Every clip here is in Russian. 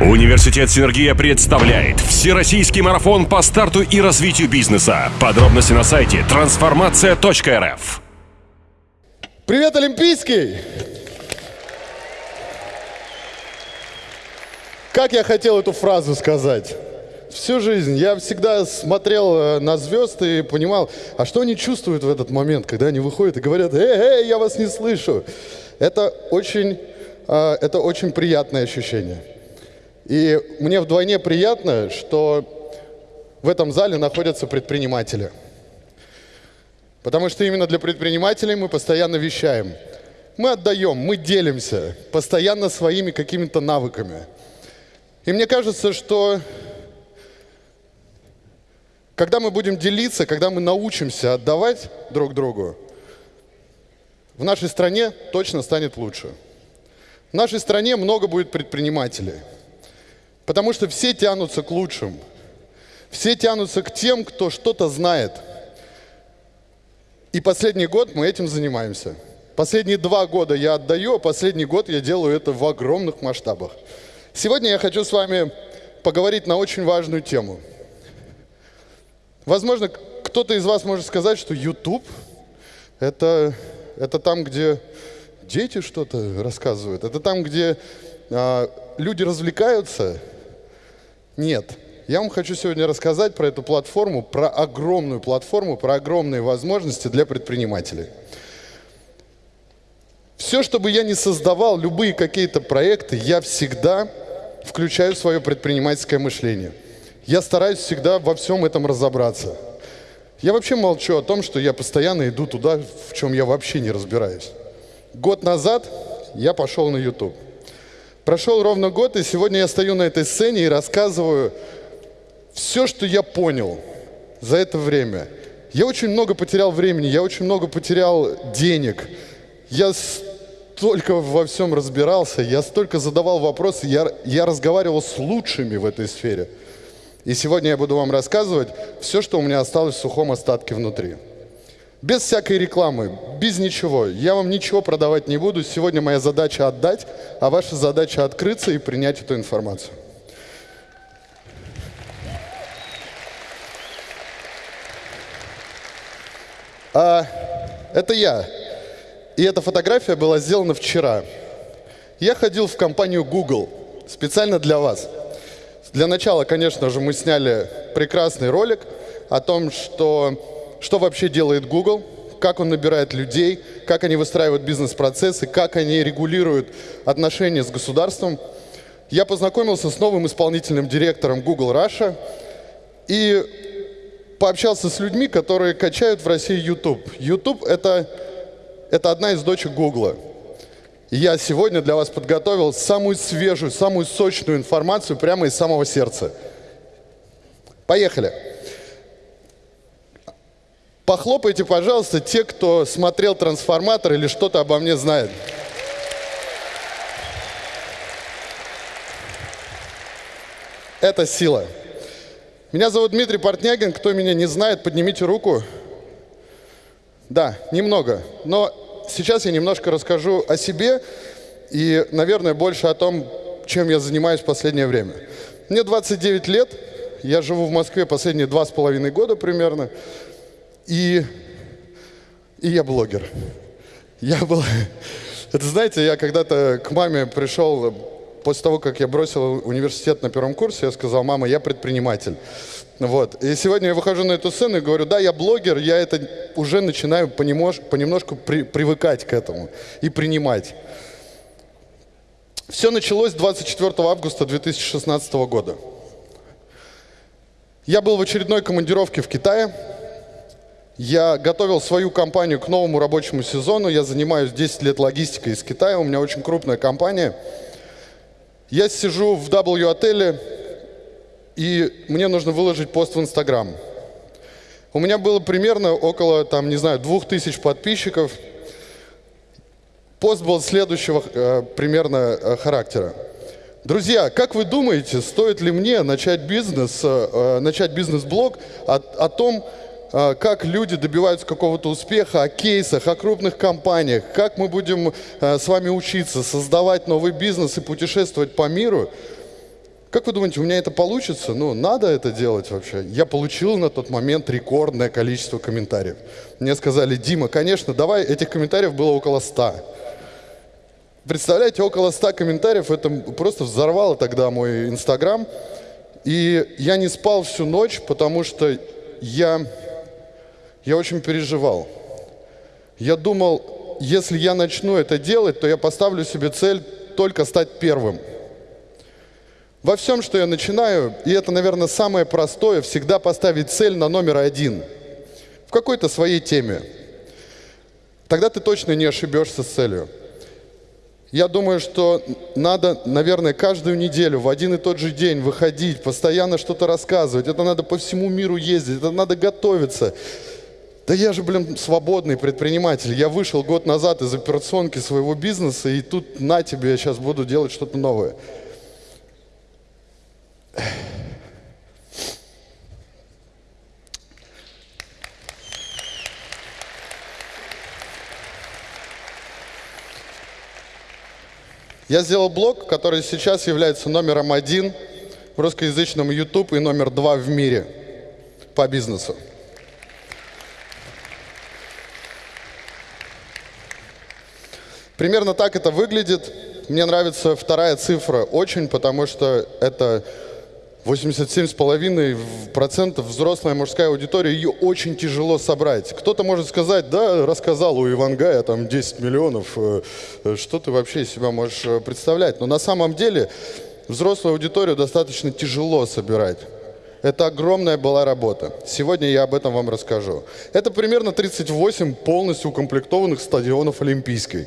Университет «Синергия» представляет Всероссийский марафон по старту и развитию бизнеса. Подробности на сайте трансформация.рф. Привет, Олимпийский! Как я хотел эту фразу сказать? Всю жизнь я всегда смотрел э, на звезды и понимал, а что они чувствуют в этот момент, когда они выходят и говорят, эй, эй, я вас не слышу. Это очень, э, это очень приятное ощущение. И мне вдвойне приятно, что в этом зале находятся предприниматели. Потому что именно для предпринимателей мы постоянно вещаем. Мы отдаем, мы делимся постоянно своими какими-то навыками. И мне кажется, что когда мы будем делиться, когда мы научимся отдавать друг другу, в нашей стране точно станет лучше. В нашей стране много будет предпринимателей. Потому что все тянутся к лучшим. Все тянутся к тем, кто что-то знает. И последний год мы этим занимаемся. Последние два года я отдаю, а последний год я делаю это в огромных масштабах. Сегодня я хочу с вами поговорить на очень важную тему – Возможно, кто-то из вас может сказать, что YouTube это, это там, где дети что-то рассказывают, это там, где а, люди развлекаются. Нет. Я вам хочу сегодня рассказать про эту платформу, про огромную платформу, про огромные возможности для предпринимателей. Все, что бы я ни создавал, любые какие-то проекты, я всегда включаю свое предпринимательское мышление – я стараюсь всегда во всем этом разобраться. Я вообще молчу о том, что я постоянно иду туда, в чем я вообще не разбираюсь. Год назад я пошел на YouTube. Прошел ровно год, и сегодня я стою на этой сцене и рассказываю все, что я понял за это время. Я очень много потерял времени, я очень много потерял денег. Я столько во всем разбирался, я столько задавал вопросы, я, я разговаривал с лучшими в этой сфере – и сегодня я буду вам рассказывать все, что у меня осталось в сухом остатке внутри. Без всякой рекламы, без ничего. Я вам ничего продавать не буду. Сегодня моя задача отдать, а ваша задача открыться и принять эту информацию. А, это я. И эта фотография была сделана вчера. Я ходил в компанию Google специально для вас – для начала, конечно же, мы сняли прекрасный ролик о том, что, что вообще делает Google, как он набирает людей, как они выстраивают бизнес-процессы, как они регулируют отношения с государством. Я познакомился с новым исполнительным директором Google Russia и пообщался с людьми, которые качают в России YouTube. YouTube это, – это одна из дочек Google я сегодня для вас подготовил самую свежую, самую сочную информацию прямо из самого сердца. Поехали. Похлопайте, пожалуйста, те, кто смотрел «Трансформатор» или что-то обо мне знает. Это сила. Меня зовут Дмитрий Портнягин. Кто меня не знает, поднимите руку. Да, немного. Но сейчас я немножко расскажу о себе и, наверное, больше о том, чем я занимаюсь в последнее время. Мне 29 лет, я живу в Москве последние два с половиной года примерно, и, и я блогер. Я был... Это, знаете, я когда-то к маме пришел, после того, как я бросил университет на первом курсе, я сказал, мама, я предприниматель. Вот. И сегодня я выхожу на эту сцену и говорю, да, я блогер, я это уже начинаю понемнож, понемножку при, привыкать к этому и принимать. Все началось 24 августа 2016 года. Я был в очередной командировке в Китае. Я готовил свою компанию к новому рабочему сезону. Я занимаюсь 10 лет логистикой из Китая. У меня очень крупная компания. Я сижу в W-отеле и мне нужно выложить пост в Инстаграм. У меня было примерно около, там, не знаю, двух тысяч подписчиков. Пост был следующего э, примерно э, характера. Друзья, как вы думаете, стоит ли мне начать бизнес, э, начать бизнес-блог о, о том, э, как люди добиваются какого-то успеха, о кейсах, о крупных компаниях, как мы будем э, с вами учиться, создавать новый бизнес и путешествовать по миру – Как вы думаете, у меня это получится? Ну, надо это делать вообще. Я получил на тот момент рекордное количество комментариев. Мне сказали, Дима, конечно, давай, этих комментариев было около ста. Представляете, около ста комментариев, это просто взорвало тогда мой Инстаграм. И я не спал всю ночь, потому что я, я очень переживал. Я думал, если я начну это делать, то я поставлю себе цель только стать первым – во всем, что я начинаю, и это, наверное, самое простое, всегда поставить цель на номер один в какой-то своей теме. Тогда ты точно не ошибешься с целью. Я думаю, что надо, наверное, каждую неделю в один и тот же день выходить, постоянно что-то рассказывать. Это надо по всему миру ездить, это надо готовиться. Да я же, блин, свободный предприниматель. Я вышел год назад из операционки своего бизнеса, и тут на тебе я сейчас буду делать что-то новое. Я сделал блог, который сейчас является номером один в русскоязычном YouTube и номер два в мире по бизнесу. Примерно так это выглядит. Мне нравится вторая цифра очень, потому что это 87,5% взрослая мужская аудитория, ее очень тяжело собрать. Кто-то может сказать, да, рассказал у Ивангая там 10 миллионов, э, э, что ты вообще из себя можешь э, представлять. Но на самом деле взрослую аудиторию достаточно тяжело собирать. Это огромная была работа. Сегодня я об этом вам расскажу. Это примерно 38 полностью укомплектованных стадионов Олимпийской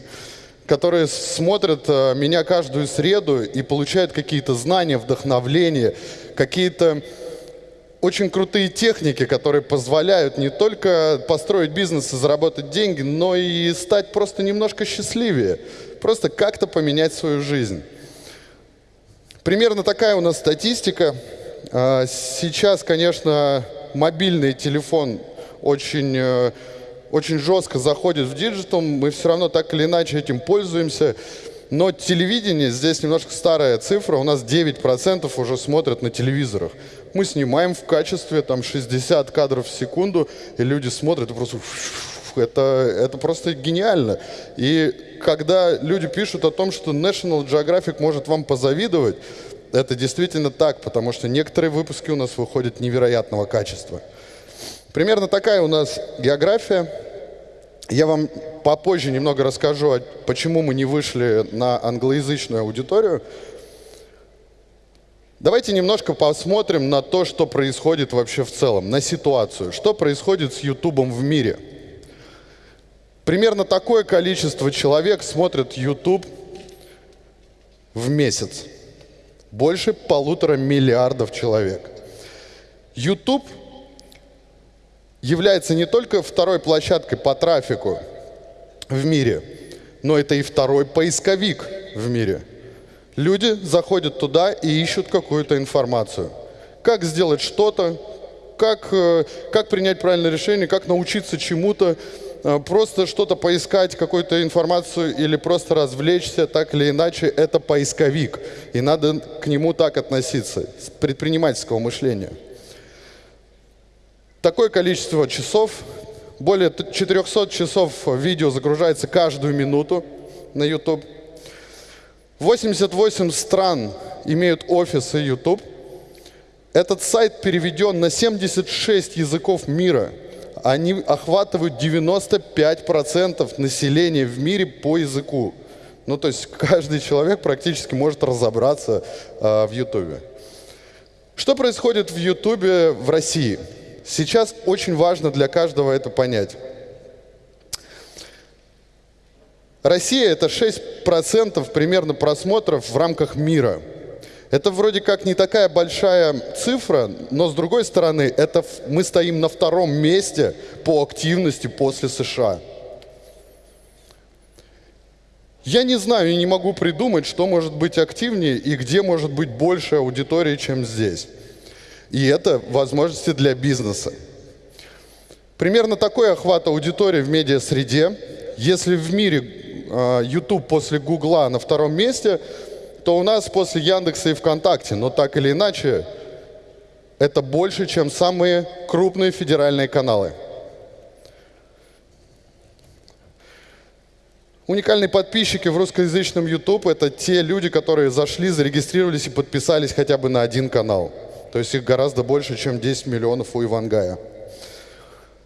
которые смотрят меня каждую среду и получают какие-то знания, вдохновление, какие-то очень крутые техники, которые позволяют не только построить бизнес и заработать деньги, но и стать просто немножко счастливее, просто как-то поменять свою жизнь. Примерно такая у нас статистика. А, сейчас, конечно, мобильный телефон очень, э, очень жестко заходит в digital, мы все равно так или иначе этим пользуемся. Но телевидение, здесь немножко старая цифра, у нас 9% уже смотрят на телевизорах. Мы снимаем в качестве там 60 кадров в секунду, и люди смотрят, и просто это, это просто гениально. И когда люди пишут о том, что National Geographic может вам позавидовать, это действительно так, потому что некоторые выпуски у нас выходят невероятного качества. Примерно такая у нас география. Я вам попозже немного расскажу, почему мы не вышли на англоязычную аудиторию. Давайте немножко посмотрим на то, что происходит вообще в целом, на ситуацию. Что происходит с Ютубом в мире? Примерно такое количество человек смотрят YouTube в месяц. Больше полутора миллиардов человек. YouTube является не только второй площадкой по трафику в мире, но это и второй поисковик в мире. Люди заходят туда и ищут какую-то информацию. Как сделать что-то, как, э, как принять правильное решение, как научиться чему-то, э, просто что-то поискать, какую-то информацию или просто развлечься, так или иначе, это поисковик. И надо к нему так относиться, с предпринимательского мышления. Такое количество часов, более 400 часов видео загружается каждую минуту на YouTube. 88 стран имеют офисы YouTube. Этот сайт переведен на 76 языков мира. Они охватывают 95% населения в мире по языку. Ну, то есть каждый человек практически может разобраться э, в YouTube. Что происходит в YouTube в России? Сейчас очень важно для каждого это понять. Россия – это 6% примерно просмотров в рамках мира. Это вроде как не такая большая цифра, но с другой стороны, это мы стоим на втором месте по активности после США. Я не знаю и не могу придумать, что может быть активнее и где может быть больше аудитории, чем здесь. И это возможности для бизнеса. Примерно такой охват аудитории в медиа-среде. Если в мире э, YouTube после Гугла на втором месте, то у нас после Яндекса и ВКонтакте, но так или иначе, это больше, чем самые крупные федеральные каналы. Уникальные подписчики в русскоязычном YouTube – это те люди, которые зашли, зарегистрировались и подписались хотя бы на один канал. То есть их гораздо больше, чем 10 миллионов у Ивангая.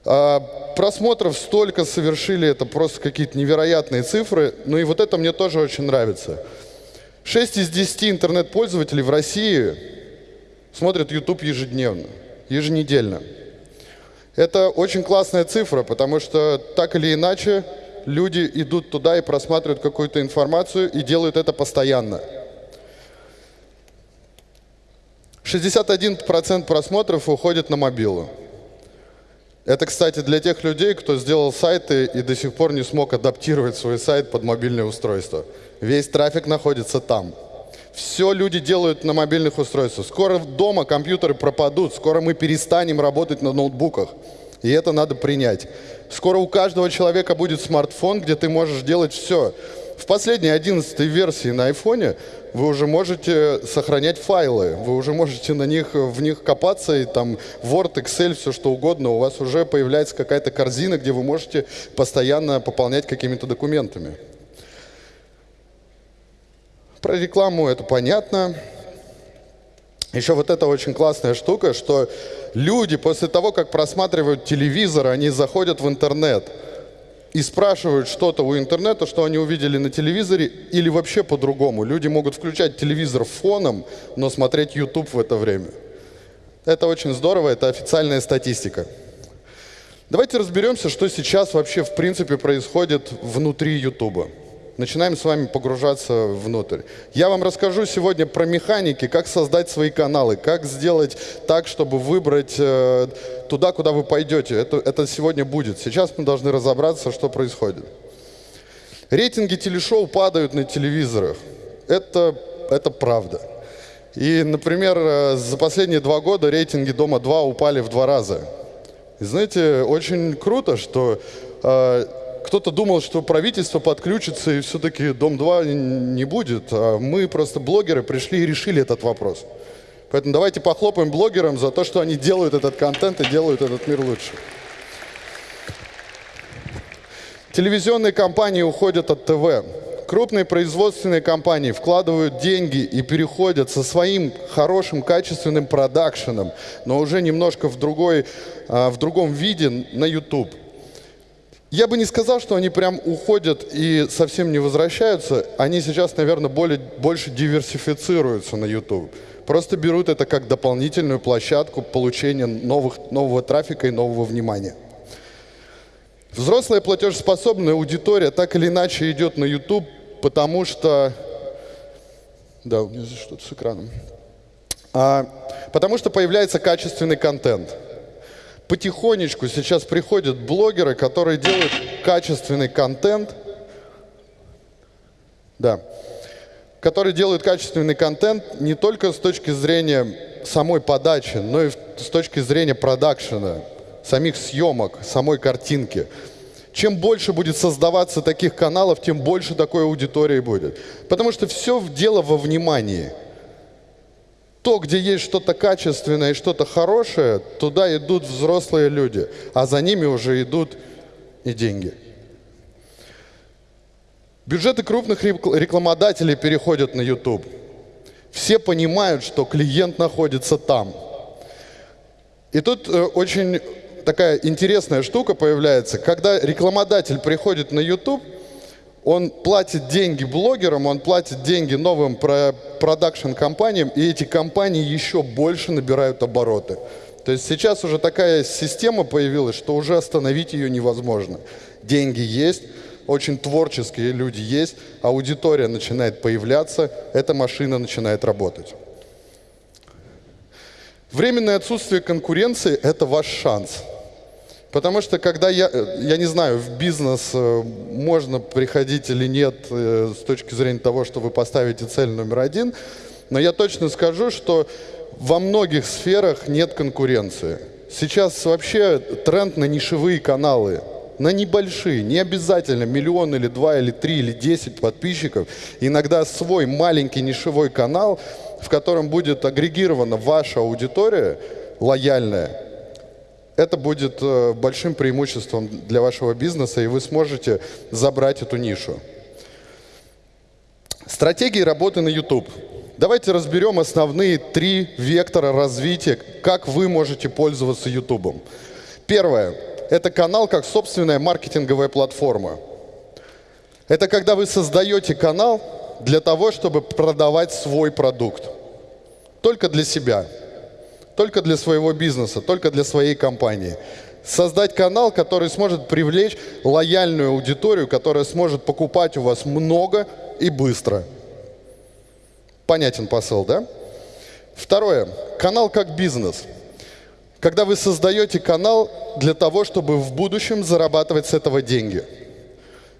А, просмотров столько совершили, это просто какие-то невероятные цифры. Ну и вот это мне тоже очень нравится. 6 из 10 интернет-пользователей в России смотрят YouTube ежедневно, еженедельно. Это очень классная цифра, потому что так или иначе люди идут туда и просматривают какую-то информацию и делают это постоянно. 61% просмотров уходит на мобилу. Это, кстати, для тех людей, кто сделал сайты и до сих пор не смог адаптировать свой сайт под мобильное устройство. Весь трафик находится там. Все люди делают на мобильных устройствах. Скоро дома компьютеры пропадут, скоро мы перестанем работать на ноутбуках. И это надо принять. Скоро у каждого человека будет смартфон, где ты можешь делать все. В последней 11 версии на айфоне вы уже можете сохранять файлы, вы уже можете на них, в них копаться, и там Word, Excel, все что угодно, у вас уже появляется какая-то корзина, где вы можете постоянно пополнять какими-то документами. Про рекламу это понятно. Еще вот эта очень классная штука, что люди после того, как просматривают телевизор, они заходят в интернет и спрашивают что-то у интернета, что они увидели на телевизоре, или вообще по-другому. Люди могут включать телевизор фоном, но смотреть YouTube в это время. Это очень здорово, это официальная статистика. Давайте разберемся, что сейчас вообще в принципе происходит внутри YouTube начинаем с вами погружаться внутрь. Я вам расскажу сегодня про механики, как создать свои каналы, как сделать так, чтобы выбрать э, туда, куда вы пойдете. Это, это сегодня будет. Сейчас мы должны разобраться, что происходит. Рейтинги телешоу падают на телевизорах. Это, это правда. И, например, э, за последние два года рейтинги «Дома-2» упали в два раза. И знаете, очень круто, что э, кто-то думал, что правительство подключится и все-таки Дом-2 не будет. А мы просто блогеры пришли и решили этот вопрос. Поэтому давайте похлопаем блогерам за то, что они делают этот контент и делают этот мир лучше. Телевизионные компании уходят от ТВ. Крупные производственные компании вкладывают деньги и переходят со своим хорошим, качественным продакшеном, но уже немножко в, другой, а, в другом виде на YouTube. Я бы не сказал, что они прям уходят и совсем не возвращаются. Они сейчас, наверное, более, больше диверсифицируются на YouTube. Просто берут это как дополнительную площадку получения новых, нового трафика и нового внимания. Взрослая платежеспособная аудитория так или иначе идет на YouTube, потому что... Да, у меня здесь что-то с экраном. А, потому что появляется качественный контент – потихонечку сейчас приходят блогеры, которые делают качественный контент, да, которые делают качественный контент не только с точки зрения самой подачи, но и с точки зрения продакшена, самих съемок, самой картинки. Чем больше будет создаваться таких каналов, тем больше такой аудитории будет. Потому что все дело во внимании – то, где есть что-то качественное и что-то хорошее, туда идут взрослые люди, а за ними уже идут и деньги. Бюджеты крупных рекламодателей переходят на YouTube. Все понимают, что клиент находится там. И тут э, очень такая интересная штука появляется. Когда рекламодатель приходит на YouTube, он платит деньги блогерам, он платит деньги новым продакшн-компаниям, и эти компании еще больше набирают обороты. То есть сейчас уже такая система появилась, что уже остановить ее невозможно. Деньги есть, очень творческие люди есть, аудитория начинает появляться, эта машина начинает работать. Временное отсутствие конкуренции – это ваш шанс – Потому что когда я, я не знаю, в бизнес э, можно приходить или нет э, с точки зрения того, что вы поставите цель номер один, но я точно скажу, что во многих сферах нет конкуренции. Сейчас вообще тренд на нишевые каналы. на небольшие, не обязательно миллион или два, или три, или десять подписчиков, иногда свой маленький нишевой канал, в котором будет агрегирована ваша аудитория лояльная, это будет э, большим преимуществом для вашего бизнеса, и вы сможете забрать эту нишу. Стратегии работы на YouTube. Давайте разберем основные три вектора развития, как вы можете пользоваться YouTube. Первое – это канал как собственная маркетинговая платформа. Это когда вы создаете канал для того, чтобы продавать свой продукт. Только для себя – только для своего бизнеса, только для своей компании. Создать канал, который сможет привлечь лояльную аудиторию, которая сможет покупать у вас много и быстро. Понятен посыл, да? Второе. Канал как бизнес. Когда вы создаете канал для того, чтобы в будущем зарабатывать с этого деньги.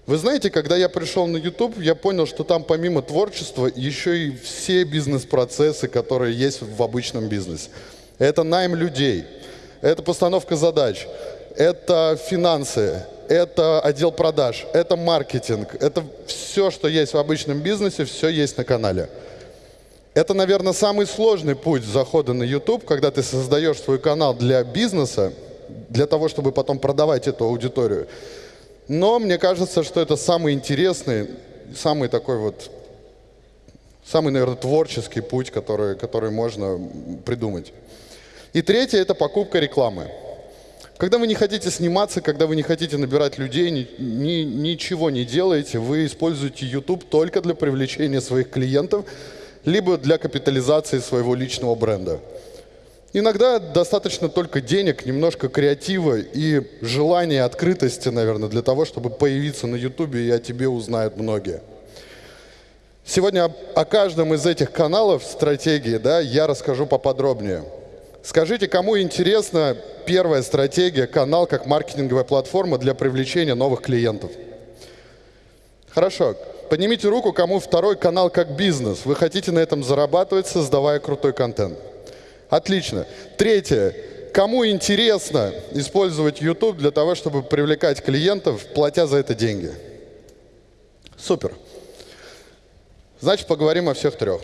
Вы знаете, когда я пришел на YouTube, я понял, что там помимо творчества еще и все бизнес-процессы, которые есть в обычном бизнесе это найм людей, это постановка задач, это финансы, это отдел продаж, это маркетинг, это все, что есть в обычном бизнесе, все есть на канале. Это, наверное, самый сложный путь захода на YouTube, когда ты создаешь свой канал для бизнеса, для того, чтобы потом продавать эту аудиторию. Но мне кажется, что это самый интересный, самый такой вот, самый, наверное, творческий путь, который, который можно придумать. И третье – это покупка рекламы. Когда вы не хотите сниматься, когда вы не хотите набирать людей, ни, ни, ничего не делаете, вы используете YouTube только для привлечения своих клиентов, либо для капитализации своего личного бренда. Иногда достаточно только денег, немножко креатива и желания, открытости, наверное, для того, чтобы появиться на YouTube, и о тебе узнают многие. Сегодня о каждом из этих каналов стратегии да, я расскажу поподробнее. Скажите, кому интересна первая стратегия, канал как маркетинговая платформа для привлечения новых клиентов? Хорошо. Поднимите руку, кому второй канал как бизнес. Вы хотите на этом зарабатывать, создавая крутой контент. Отлично. Третье. Кому интересно использовать YouTube для того, чтобы привлекать клиентов, платя за это деньги? Супер. Значит, поговорим о всех трех.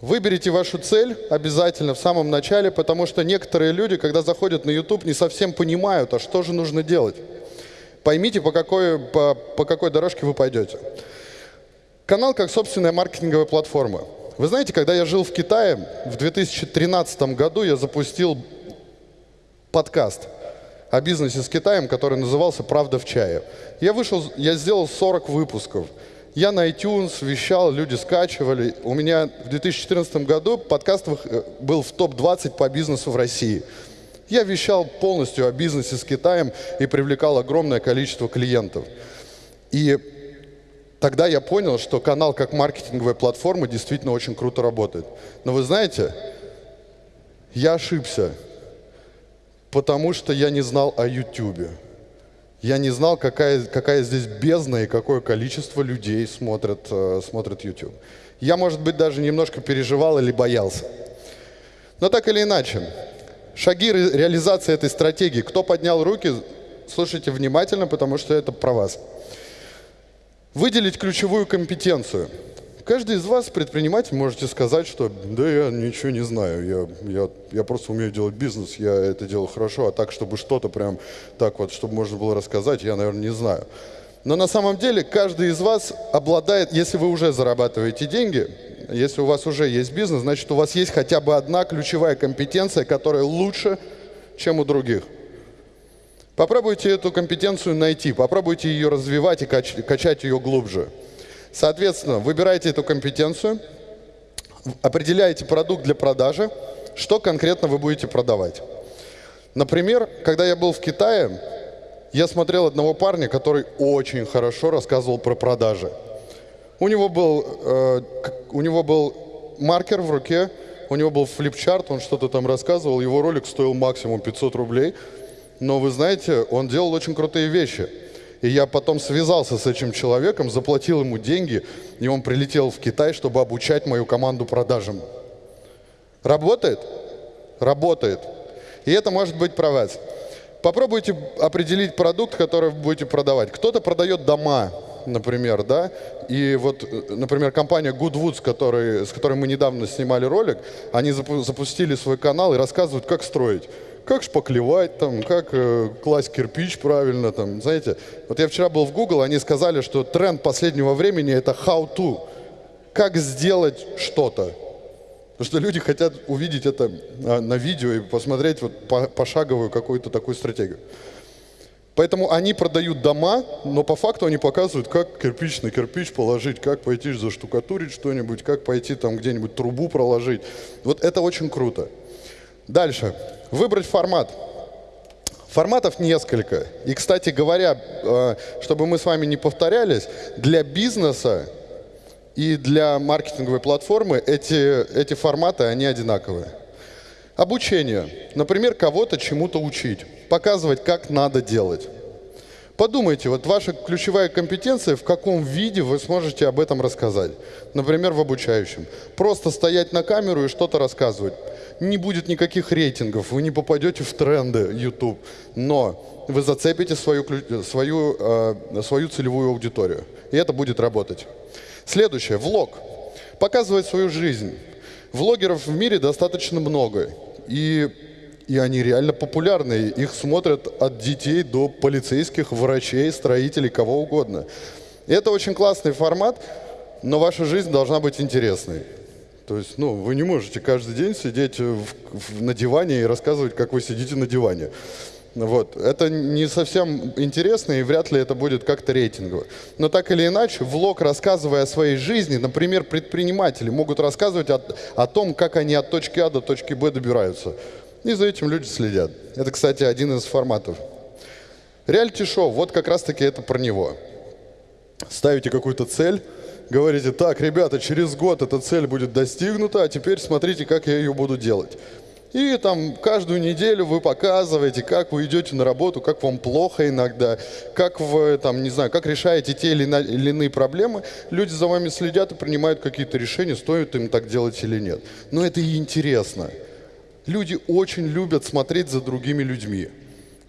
Выберите вашу цель обязательно в самом начале, потому что некоторые люди, когда заходят на YouTube, не совсем понимают, а что же нужно делать. Поймите, по какой, по, по какой дорожке вы пойдете. Канал как собственная маркетинговая платформа. Вы знаете, когда я жил в Китае, в 2013 году я запустил подкаст о бизнесе с Китаем, который назывался «Правда в чае». Я вышел, я сделал 40 выпусков – я на iTunes вещал, люди скачивали. У меня в 2014 году подкаст э, был в топ-20 по бизнесу в России. Я вещал полностью о бизнесе с Китаем и привлекал огромное количество клиентов. И тогда я понял, что канал как маркетинговая платформа действительно очень круто работает. Но вы знаете, я ошибся, потому что я не знал о YouTube. Я не знал, какая, какая здесь бездна и какое количество людей смотрят, э, смотрят YouTube. Я, может быть, даже немножко переживал или боялся. Но так или иначе, шаги ре реализации этой стратегии. Кто поднял руки, слушайте внимательно, потому что это про вас. Выделить ключевую компетенцию – Каждый из вас, предприниматель, можете сказать, что да я ничего не знаю, я, я, я просто умею делать бизнес, я это делаю хорошо, а так, чтобы что-то прям так вот, чтобы можно было рассказать, я, наверное, не знаю. Но на самом деле каждый из вас обладает, если вы уже зарабатываете деньги, если у вас уже есть бизнес, значит у вас есть хотя бы одна ключевая компетенция, которая лучше, чем у других. Попробуйте эту компетенцию найти, попробуйте ее развивать и качать ее глубже. Соответственно, выбираете эту компетенцию, определяете продукт для продажи, что конкретно вы будете продавать. Например, когда я был в Китае, я смотрел одного парня, который очень хорошо рассказывал про продажи. У него был, э, у него был маркер в руке, у него был флипчарт, он что-то там рассказывал, его ролик стоил максимум 500 рублей. Но вы знаете, он делал очень крутые вещи – и я потом связался с этим человеком, заплатил ему деньги, и он прилетел в Китай, чтобы обучать мою команду продажам. Работает? Работает. И это может быть про вас. Попробуйте определить продукт, который вы будете продавать. Кто-то продает дома, например, да, и вот, например, компания Goodwood, который, с которой мы недавно снимали ролик, они запу запустили свой канал и рассказывают, как строить. Как шпаклевать, там, как э, класть кирпич правильно, там, знаете. Вот я вчера был в Google, они сказали, что тренд последнего времени это how to. Как сделать что-то. Потому что люди хотят увидеть это а, на видео и посмотреть вот пошаговую какую-то такую стратегию. Поэтому они продают дома, но по факту они показывают, как кирпич на кирпич положить, как пойти заштукатурить что-нибудь, как пойти там где-нибудь трубу проложить. Вот это очень круто. Дальше. Выбрать формат. Форматов несколько. И, кстати говоря, э, чтобы мы с вами не повторялись, для бизнеса и для маркетинговой платформы эти, эти форматы, они одинаковые. Обучение. Например, кого-то чему-то учить, показывать, как надо делать. Подумайте, вот ваша ключевая компетенция, в каком виде вы сможете об этом рассказать. Например, в обучающем. Просто стоять на камеру и что-то рассказывать. Не будет никаких рейтингов, вы не попадете в тренды YouTube, но вы зацепите свою, свою, э, свою целевую аудиторию. И это будет работать. Следующее, влог. Показывать свою жизнь. Влогеров в мире достаточно много. И, и они реально популярны. Их смотрят от детей до полицейских, врачей, строителей, кого угодно. Это очень классный формат, но ваша жизнь должна быть интересной. То есть, ну, вы не можете каждый день сидеть в, в, на диване и рассказывать, как вы сидите на диване. Вот. Это не совсем интересно, и вряд ли это будет как-то рейтингово. Но так или иначе, влог, рассказывая о своей жизни, например, предприниматели могут рассказывать о, о том, как они от точки А до точки Б добираются. И за этим люди следят. Это, кстати, один из форматов. Реалити-шоу, вот как раз-таки это про него. Ставите какую-то цель, говорите, так, ребята, через год эта цель будет достигнута, а теперь смотрите, как я ее буду делать. И там каждую неделю вы показываете, как вы идете на работу, как вам плохо иногда, как вы, там, не знаю, как решаете те или иные проблемы. Люди за вами следят и принимают какие-то решения, стоит им так делать или нет. Но это и интересно. Люди очень любят смотреть за другими людьми.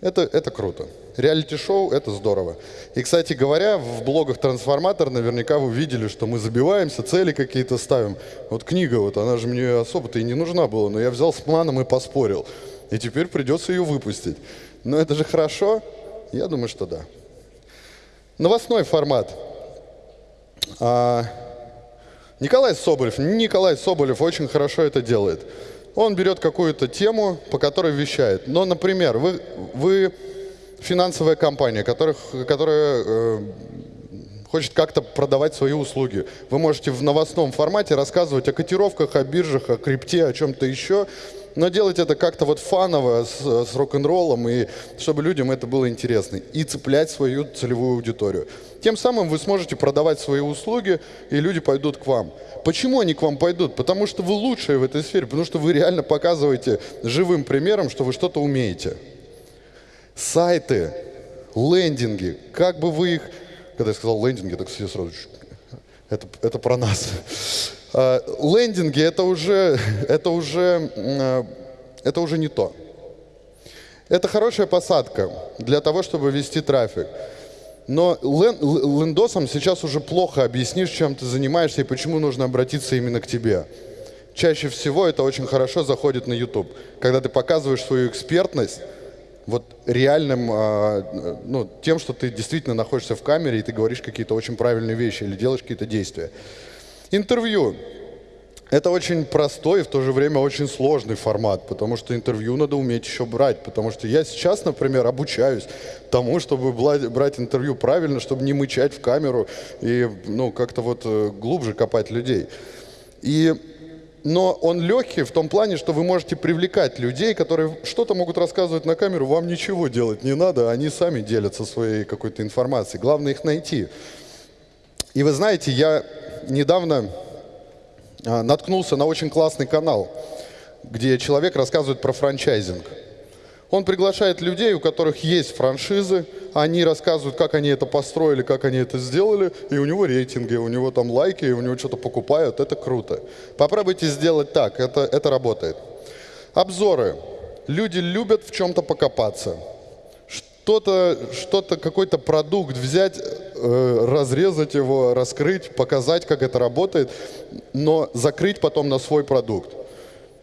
Это, это круто. Реалити-шоу – это здорово. И, кстати говоря, в блогах «Трансформатор» наверняка вы видели, что мы забиваемся, цели какие-то ставим. Вот книга, вот она же мне особо-то и не нужна была, но я взял с планом и поспорил. И теперь придется ее выпустить. Но это же хорошо? Я думаю, что да. Новостной формат. А, Николай Соболев. Николай Соболев очень хорошо это делает. Он берет какую-то тему, по которой вещает. Но, например, вы, вы финансовая компания, которых, которая э, хочет как-то продавать свои услуги. Вы можете в новостном формате рассказывать о котировках, о биржах, о крипте, о чем-то еще, но делать это как-то вот фаново, с, с рок-н-роллом, и чтобы людям это было интересно. И цеплять свою целевую аудиторию. Тем самым вы сможете продавать свои услуги, и люди пойдут к вам. Почему они к вам пойдут? Потому что вы лучшие в этой сфере, потому что вы реально показываете живым примером, что вы что-то умеете сайты, лендинги, как бы вы их... Когда я сказал лендинги, так все сразу... Это, это про нас. А, лендинги это уже, это, уже, а, это уже не то. Это хорошая посадка для того, чтобы вести трафик. Но лендосом сейчас уже плохо объяснишь, чем ты занимаешься и почему нужно обратиться именно к тебе. Чаще всего это очень хорошо заходит на YouTube. Когда ты показываешь свою экспертность, вот реальным, а, ну, тем, что ты действительно находишься в камере и ты говоришь какие-то очень правильные вещи или делаешь какие-то действия. Интервью. Это очень простой и в то же время очень сложный формат, потому что интервью надо уметь еще брать, потому что я сейчас, например, обучаюсь тому, чтобы брать интервью правильно, чтобы не мычать в камеру и ну, как-то вот э, глубже копать людей. И но он легкий в том плане, что вы можете привлекать людей, которые что-то могут рассказывать на камеру, вам ничего делать не надо, они сами делятся своей какой-то информацией. Главное их найти. И вы знаете, я недавно а, наткнулся на очень классный канал, где человек рассказывает про франчайзинг. Он приглашает людей, у которых есть франшизы, они рассказывают, как они это построили, как они это сделали, и у него рейтинги, у него там лайки, у него что-то покупают, это круто. Попробуйте сделать так, это, это работает. Обзоры. Люди любят в чем-то покопаться. что-то, что-то, какой-то продукт взять, э, разрезать его, раскрыть, показать, как это работает, но закрыть потом на свой продукт.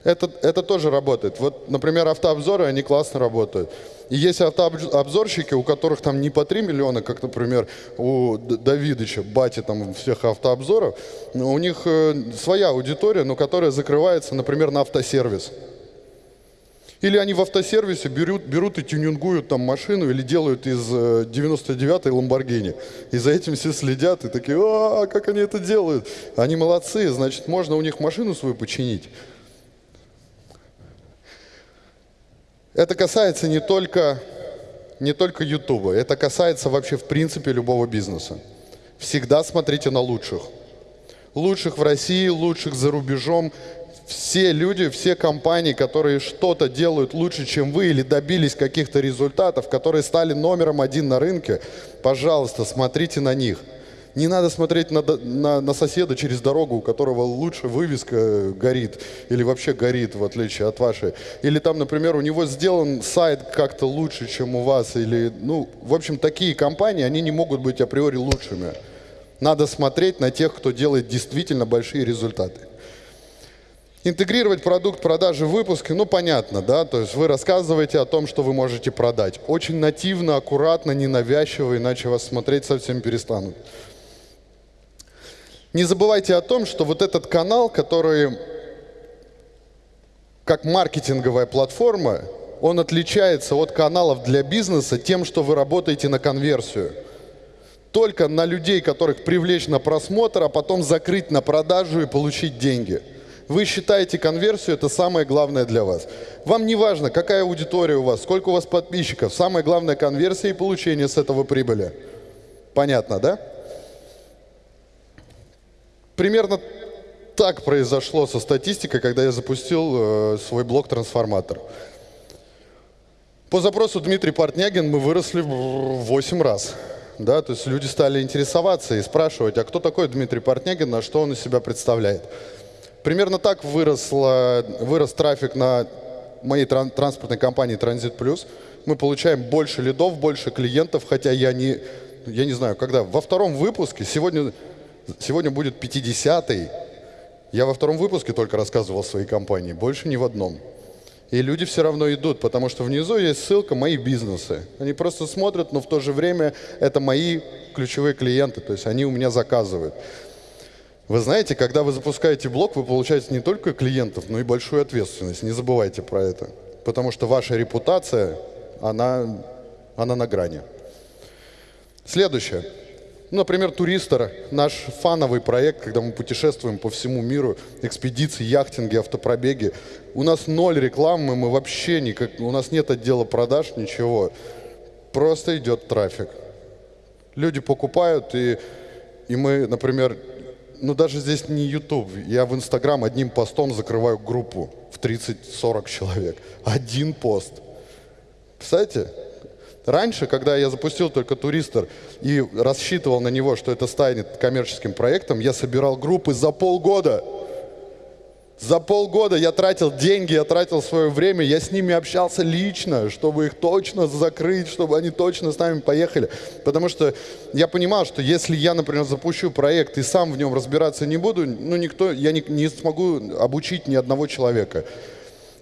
Это, это тоже работает. Вот, например, автообзоры, они классно работают. И есть автообзорщики, у которых там не по 3 миллиона, как, например, у Давидыча, бати там всех автообзоров, у них э, своя аудитория, но которая закрывается, например, на автосервис. Или они в автосервисе берут, берут и тюнингуют там машину или делают из 99-й э, Ламборгини. И за этим все следят и такие, а, как они это делают? Они молодцы, значит, можно у них машину свою починить. Это касается не только, не только YouTube, это касается вообще в принципе любого бизнеса. Всегда смотрите на лучших. Лучших в России, лучших за рубежом, все люди, все компании, которые что-то делают лучше, чем вы, или добились каких-то результатов, которые стали номером один на рынке, пожалуйста, смотрите на них. Не надо смотреть на, на, на соседа через дорогу, у которого лучше вывеска горит, или вообще горит, в отличие от вашей. Или там, например, у него сделан сайт как-то лучше, чем у вас. Или, ну, в общем, такие компании, они не могут быть априори лучшими. Надо смотреть на тех, кто делает действительно большие результаты. Интегрировать продукт продажи в выпуске, ну понятно, да, то есть вы рассказываете о том, что вы можете продать. Очень нативно, аккуратно, ненавязчиво, иначе вас смотреть совсем перестанут. Не забывайте о том, что вот этот канал, который как маркетинговая платформа, он отличается от каналов для бизнеса тем, что вы работаете на конверсию. Только на людей, которых привлечь на просмотр, а потом закрыть на продажу и получить деньги – вы считаете конверсию, это самое главное для вас. Вам не важно, какая аудитория у вас, сколько у вас подписчиков. Самое главное конверсия и получение с этого прибыли. Понятно, да? Примерно так произошло со статистикой, когда я запустил э, свой блог «Трансформатор». По запросу Дмитрий Портнягин мы выросли в 8 раз. Да, то есть люди стали интересоваться и спрашивать, а кто такой Дмитрий Портнягин, на что он из себя представляет. Примерно так выросло, вырос трафик на моей тран транспортной компании Транзит Плюс. Мы получаем больше лидов, больше клиентов, хотя я не, я не знаю, когда. Во втором выпуске, сегодня, сегодня будет 50-й, я во втором выпуске только рассказывал о своей компании, больше ни в одном. И люди все равно идут, потому что внизу есть ссылка «Мои бизнесы». Они просто смотрят, но в то же время это мои ключевые клиенты, то есть они у меня заказывают. Вы знаете, когда вы запускаете блог, вы получаете не только клиентов, но и большую ответственность. Не забывайте про это. Потому что ваша репутация, она, она на грани. Следующее. Например, Туристер, наш фановый проект, когда мы путешествуем по всему миру, экспедиции, яхтинги, автопробеги. У нас ноль рекламы, мы вообще никак, у нас нет отдела продаж, ничего. Просто идет трафик. Люди покупают, и, и мы, например, ну даже здесь не YouTube. Я в Инстаграм одним постом закрываю группу в 30-40 человек. Один пост. Представляете? Раньше, когда я запустил только Туристер и рассчитывал на него, что это станет коммерческим проектом, я собирал группы за полгода. За полгода я тратил деньги, я тратил свое время, я с ними общался лично, чтобы их точно закрыть, чтобы они точно с нами поехали. Потому что я понимал, что если я, например, запущу проект и сам в нем разбираться не буду, ну никто, я не, не смогу обучить ни одного человека.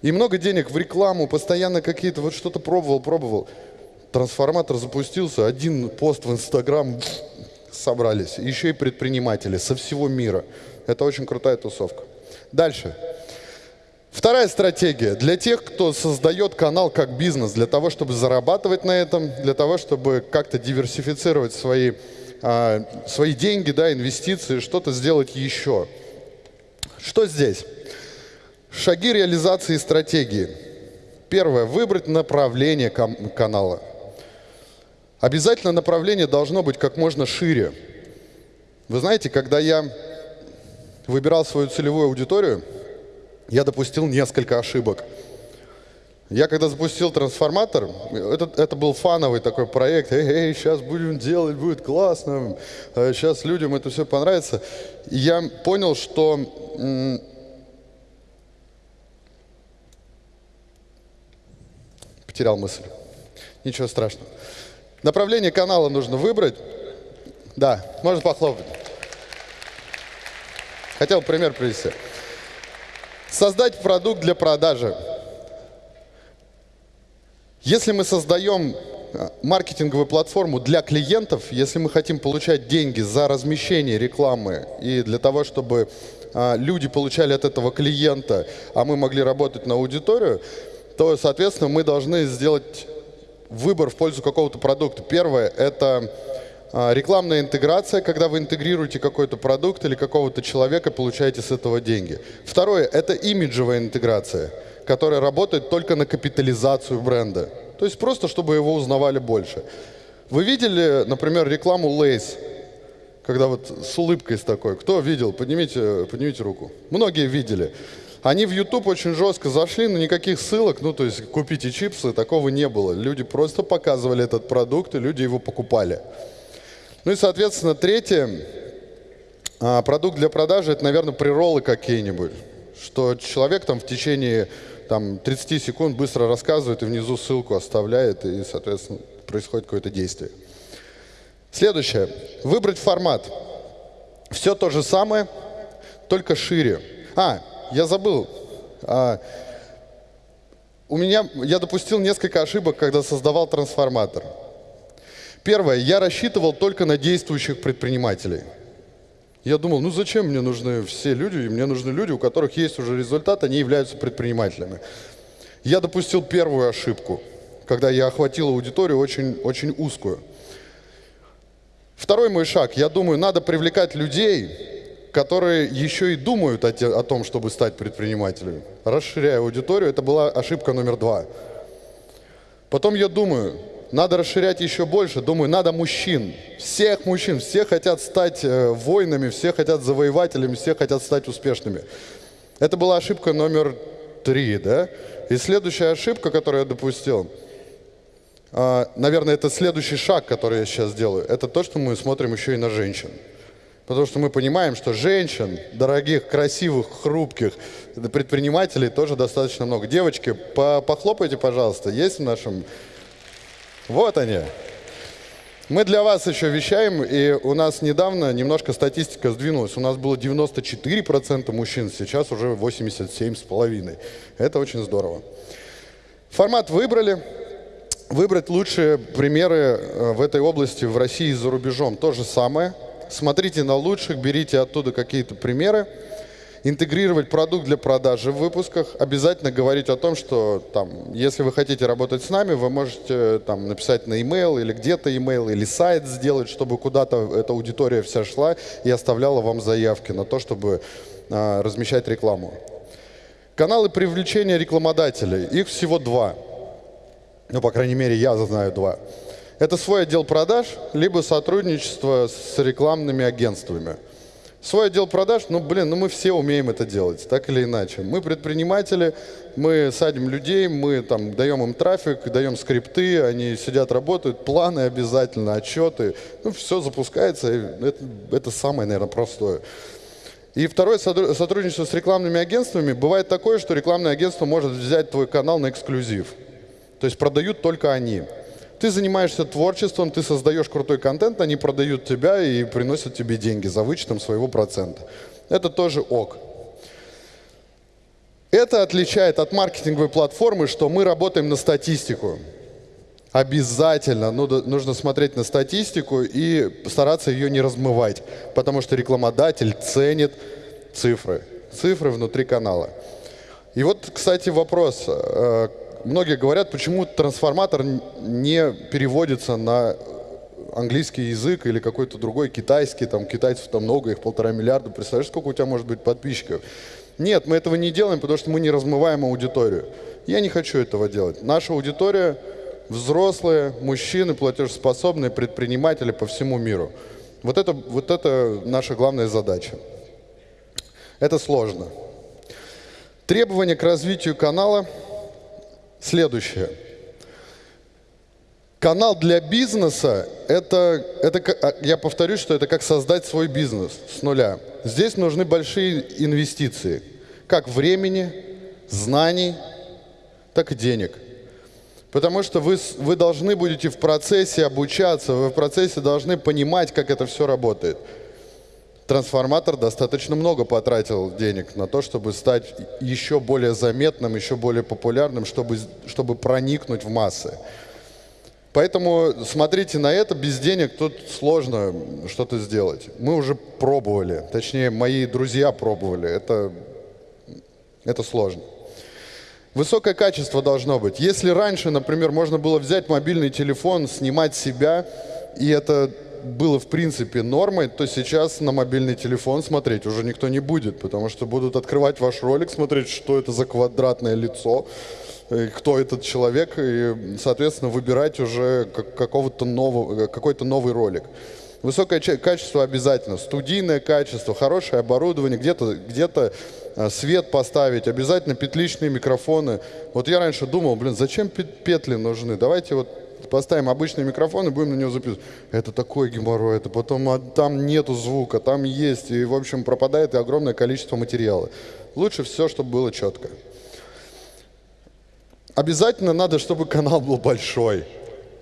И много денег в рекламу, постоянно какие-то, вот что-то пробовал, пробовал. Трансформатор запустился, один пост в Инстаграм, собрались. Еще и предприниматели со всего мира. Это очень крутая тусовка. Дальше. Вторая стратегия для тех, кто создает канал как бизнес, для того, чтобы зарабатывать на этом, для того, чтобы как-то диверсифицировать свои, а, свои деньги, да, инвестиции, что-то сделать еще. Что здесь? Шаги реализации стратегии. Первое. Выбрать направление канала. Обязательно направление должно быть как можно шире. Вы знаете, когда я выбирал свою целевую аудиторию, я допустил несколько ошибок. Я когда запустил трансформатор, это, это был фановый такой проект, эй, эй, сейчас будем делать, будет классно, сейчас а людям это все понравится. И я понял, что потерял мысль. Ничего страшного. Направление канала нужно выбрать. Да, можно похлопать. Хотел пример привести. Создать продукт для продажи. Если мы создаем э, маркетинговую платформу для клиентов, если мы хотим получать деньги за размещение рекламы и для того, чтобы а, люди получали от этого клиента, а мы могли работать на аудиторию, то, соответственно, мы должны сделать выбор в пользу какого-то продукта. Первое – это а, рекламная интеграция, когда вы интегрируете какой-то продукт или какого-то человека, получаете с этого деньги. Второе – это имиджевая интеграция – которая работает только на капитализацию бренда. То есть просто, чтобы его узнавали больше. Вы видели, например, рекламу Lays, когда вот с улыбкой с такой. Кто видел? Поднимите, поднимите руку. Многие видели. Они в YouTube очень жестко зашли, но никаких ссылок, ну то есть купите чипсы, такого не было. Люди просто показывали этот продукт, и люди его покупали. Ну и, соответственно, третье, а, продукт для продажи, это, наверное, приролы какие-нибудь. Что человек там в течение там 30 секунд быстро рассказывает и внизу ссылку оставляет, и, соответственно, происходит какое-то действие. Следующее. Выбрать формат. Все то же самое, только шире. А, я забыл. А, у меня, я допустил несколько ошибок, когда создавал трансформатор. Первое. Я рассчитывал только на действующих предпринимателей. Я думал, ну зачем мне нужны все люди? Мне нужны люди, у которых есть уже результат, они являются предпринимателями. Я допустил первую ошибку, когда я охватил аудиторию очень, очень узкую. Второй мой шаг. Я думаю, надо привлекать людей, которые еще и думают о, те, о том, чтобы стать предпринимателями. Расширяя аудиторию, это была ошибка номер два. Потом я думаю, надо расширять еще больше. Думаю, надо мужчин, всех мужчин. Все хотят стать э, воинами, все хотят завоевателями, все хотят стать успешными. Это была ошибка номер три, да? И следующая ошибка, которую я допустил, э, наверное, это следующий шаг, который я сейчас делаю, это то, что мы смотрим еще и на женщин. Потому что мы понимаем, что женщин, дорогих, красивых, хрупких предпринимателей тоже достаточно много. Девочки, похлопайте, пожалуйста, есть в нашем вот они. Мы для вас еще вещаем, и у нас недавно немножко статистика сдвинулась. У нас было 94% мужчин, сейчас уже 87,5%. Это очень здорово. Формат выбрали. Выбрать лучшие примеры э, в этой области в России и за рубежом. То же самое. Смотрите на лучших, берите оттуда какие-то примеры интегрировать продукт для продажи в выпусках, обязательно говорить о том, что там, если вы хотите работать с нами, вы можете там, написать на e-mail или где-то e-mail, или сайт сделать, чтобы куда-то эта аудитория вся шла и оставляла вам заявки на то, чтобы а, размещать рекламу. Каналы привлечения рекламодателей, их всего два. Ну, по крайней мере, я знаю два. Это свой отдел продаж, либо сотрудничество с рекламными агентствами – Свой отдел продаж, ну, блин, ну мы все умеем это делать, так или иначе. Мы предприниматели, мы садим людей, мы там даем им трафик, даем скрипты, они сидят, работают, планы обязательно, отчеты. Ну, все запускается, это, это самое, наверное, простое. И второе сотрудничество с рекламными агентствами. Бывает такое, что рекламное агентство может взять твой канал на эксклюзив. То есть продают только они. Ты занимаешься творчеством, ты создаешь крутой контент, они продают тебя и приносят тебе деньги за вычетом своего процента. Это тоже ок. Это отличает от маркетинговой платформы, что мы работаем на статистику. Обязательно ну, нужно смотреть на статистику и стараться ее не размывать, потому что рекламодатель ценит цифры, цифры внутри канала. И вот, кстати, вопрос. Многие говорят, почему трансформатор не переводится на английский язык или какой-то другой китайский, там китайцев там много, их полтора миллиарда, представляешь, сколько у тебя может быть подписчиков? Нет, мы этого не делаем, потому что мы не размываем аудиторию. Я не хочу этого делать. Наша аудитория взрослые, мужчины, платежеспособные, предприниматели по всему миру. Вот это, вот это наша главная задача. Это сложно. Требования к развитию канала – следующее. Канал для бизнеса это, это, а, я повторюсь, что это как создать свой бизнес с нуля. Здесь нужны большие инвестиции, как времени, знаний, так и денег. Потому что вы, вы должны будете в процессе обучаться, вы в процессе должны понимать, как это все работает. Трансформатор достаточно много потратил денег на то, чтобы стать еще более заметным, еще более популярным, чтобы, чтобы проникнуть в массы. Поэтому смотрите на это, без денег тут сложно что-то сделать. Мы уже пробовали, точнее, мои друзья пробовали, это, это сложно. Высокое качество должно быть. Если раньше, например, можно было взять мобильный телефон, снимать себя, и это было в принципе нормой, то сейчас на мобильный телефон смотреть уже никто не будет, потому что будут открывать ваш ролик, смотреть, что это за квадратное лицо, кто этот человек, и, соответственно, выбирать уже какого-то нового, какой-то новый ролик. Высокое качество обязательно, студийное качество, хорошее оборудование, где-то где, -то, а, свет поставить, обязательно петличные микрофоны. Вот я раньше думал, блин, зачем петли нужны? Давайте вот поставим обычный микрофон и будем на него записывать. Это такой геморрой, это потом а, там нету звука, там есть, и в общем пропадает огромное количество материала. Лучше все, чтобы было четко. Обязательно надо, чтобы канал был большой.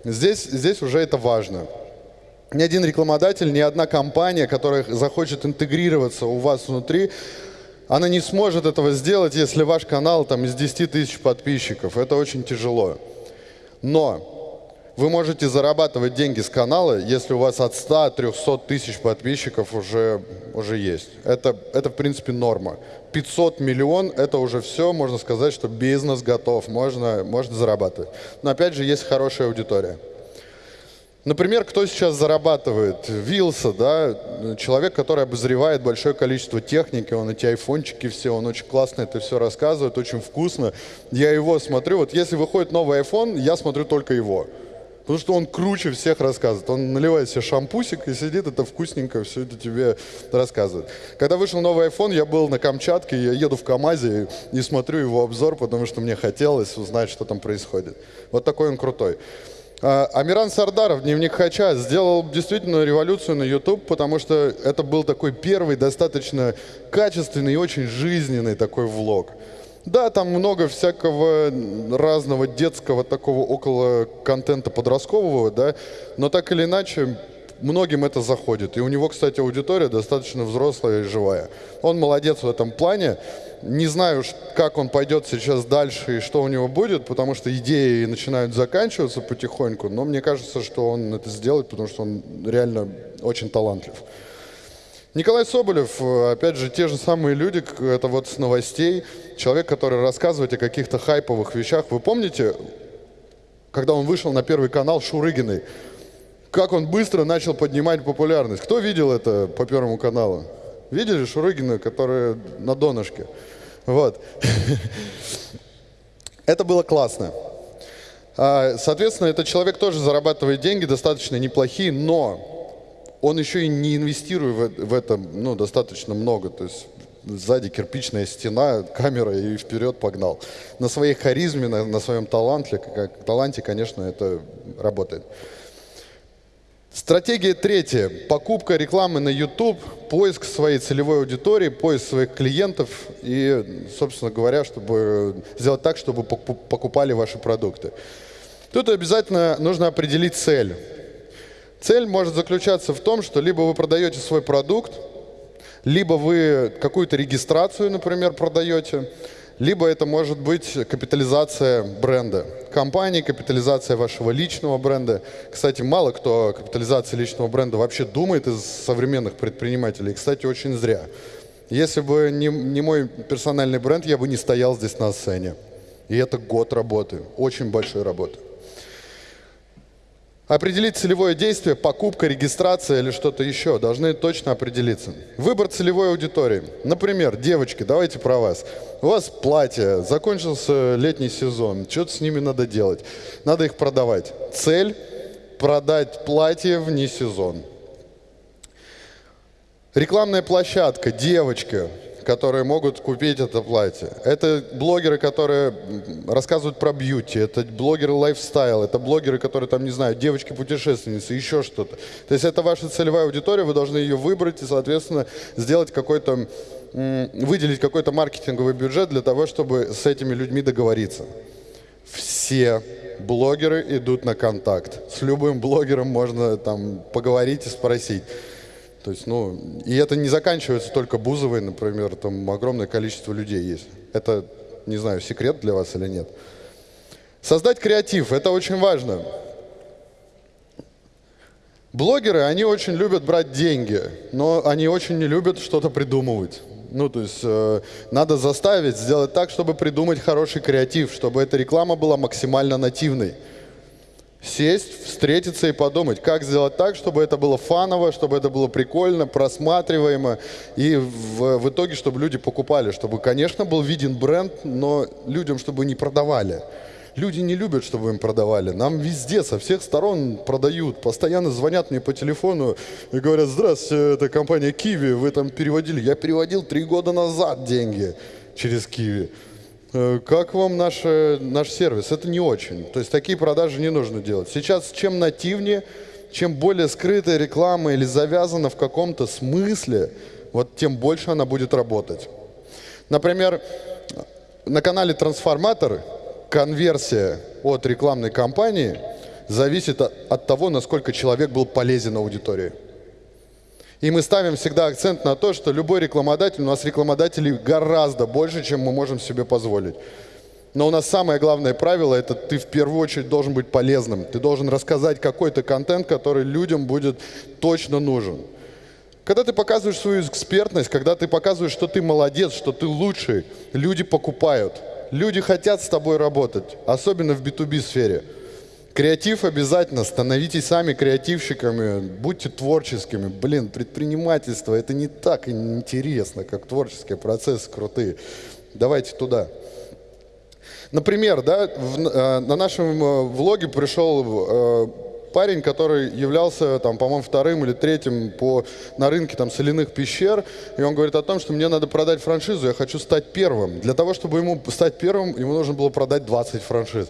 Здесь, здесь уже это важно ни один рекламодатель, ни одна компания, которая захочет интегрироваться у вас внутри, она не сможет этого сделать, если ваш канал там из 10 тысяч подписчиков. Это очень тяжело. Но вы можете зарабатывать деньги с канала, если у вас от 100-300 тысяч подписчиков уже, уже есть. Это, это, в принципе, норма. 500 миллион – это уже все, можно сказать, что бизнес готов, можно, можно зарабатывать. Но, опять же, есть хорошая аудитория. Например, кто сейчас зарабатывает? Вилса, да, человек, который обозревает большое количество техники, он эти айфончики все, он очень классно это все рассказывает, очень вкусно. Я его смотрю, вот если выходит новый iPhone, я смотрю только его. Потому что он круче всех рассказывает. Он наливает себе шампусик и сидит, это вкусненько, все это тебе рассказывает. Когда вышел новый iPhone, я был на Камчатке, я еду в КамАЗе и, смотрю его обзор, потому что мне хотелось узнать, что там происходит. Вот такой он крутой. А, Амиран Сардаров, дневник Хача, сделал действительно революцию на YouTube, потому что это был такой первый достаточно качественный и очень жизненный такой влог. Да, там много всякого разного детского такого около контента подросткового, да, но так или иначе многим это заходит. И у него, кстати, аудитория достаточно взрослая и живая. Он молодец в этом плане. Не знаю, как он пойдет сейчас дальше и что у него будет, потому что идеи начинают заканчиваться потихоньку, но мне кажется, что он это сделает, потому что он реально очень талантлив. Николай Соболев, опять же, те же самые люди, это вот с новостей, человек, который рассказывает о каких-то хайповых вещах. Вы помните, когда он вышел на Первый канал Шурыгиной, как он быстро начал поднимать популярность? Кто видел это по Первому каналу? Видели Шурыгина, которая на донышке? Вот. Это было классно. А, соответственно, этот человек тоже зарабатывает деньги, достаточно неплохие, но он еще и не инвестирует в это ну, достаточно много. То есть сзади кирпичная стена, камера и вперед погнал. На своей харизме, на, на своем таланте, как, таланте, конечно, это работает. Стратегия третья. Покупка рекламы на YouTube, поиск своей целевой аудитории, поиск своих клиентов и, собственно говоря, чтобы сделать так, чтобы покупали ваши продукты. Тут обязательно нужно определить цель. Цель может заключаться в том, что либо вы продаете свой продукт, либо вы какую-то регистрацию, например, продаете, либо это может быть капитализация бренда компании, капитализация вашего личного бренда. Кстати, мало кто о капитализации личного бренда вообще думает из современных предпринимателей. Кстати, очень зря. Если бы не, не мой персональный бренд, я бы не стоял здесь на сцене. И это год работы, очень большой работы. Определить целевое действие, покупка, регистрация или что-то еще. Должны точно определиться. Выбор целевой аудитории. Например, девочки, давайте про вас. У вас платье, закончился летний сезон, что-то с ними надо делать. Надо их продавать. Цель – продать платье вне сезон. Рекламная площадка, девочка, которые могут купить это платье. Это блогеры, которые рассказывают про бьюти, это блогеры лайфстайл, это блогеры, которые там, не знаю, девочки-путешественницы, еще что-то. То есть это ваша целевая аудитория, вы должны ее выбрать и, соответственно, сделать какой-то, выделить какой-то маркетинговый бюджет для того, чтобы с этими людьми договориться. Все блогеры идут на контакт. С любым блогером можно там поговорить и спросить. То есть, ну, и это не заканчивается только Бузовой, например, там огромное количество людей есть. Это, не знаю, секрет для вас или нет. Создать креатив – это очень важно. Блогеры, они очень любят брать деньги, но они очень не любят что-то придумывать. Ну, то есть э, надо заставить, сделать так, чтобы придумать хороший креатив, чтобы эта реклама была максимально нативной. Сесть, встретиться и подумать, как сделать так, чтобы это было фаново, чтобы это было прикольно, просматриваемо, и в, в итоге, чтобы люди покупали, чтобы, конечно, был виден бренд, но людям, чтобы не продавали. Люди не любят, чтобы им продавали. Нам везде, со всех сторон продают. Постоянно звонят мне по телефону и говорят, здравствуйте, это компания Киви, вы там переводили. Я переводил три года назад деньги через Киви. Э, как вам наш, наш сервис? Это не очень. То есть такие продажи не нужно делать. Сейчас чем нативнее, чем более скрытая реклама или завязана в каком-то смысле, вот тем больше она будет работать. Например, на канале «Трансформатор» конверсия от рекламной кампании зависит от того, насколько человек был полезен аудитории. И мы ставим всегда акцент на то, что любой рекламодатель, у нас рекламодателей гораздо больше, чем мы можем себе позволить. Но у нас самое главное правило – это ты в первую очередь должен быть полезным. Ты должен рассказать какой-то контент, который людям будет точно нужен. Когда ты показываешь свою экспертность, когда ты показываешь, что ты молодец, что ты лучший, люди покупают – Люди хотят с тобой работать, особенно в B2B сфере. Креатив обязательно, становитесь сами креативщиками, будьте творческими. Блин, предпринимательство это не так интересно, как творческие процессы крутые. Давайте туда. Например, да, в, э, на нашем э, влоге пришел э, парень, который являлся, там, по-моему, вторым или третьим по, на рынке там, соляных пещер, и он говорит о том, что мне надо продать франшизу, я хочу стать первым. Для того, чтобы ему стать первым, ему нужно было продать 20 франшиз.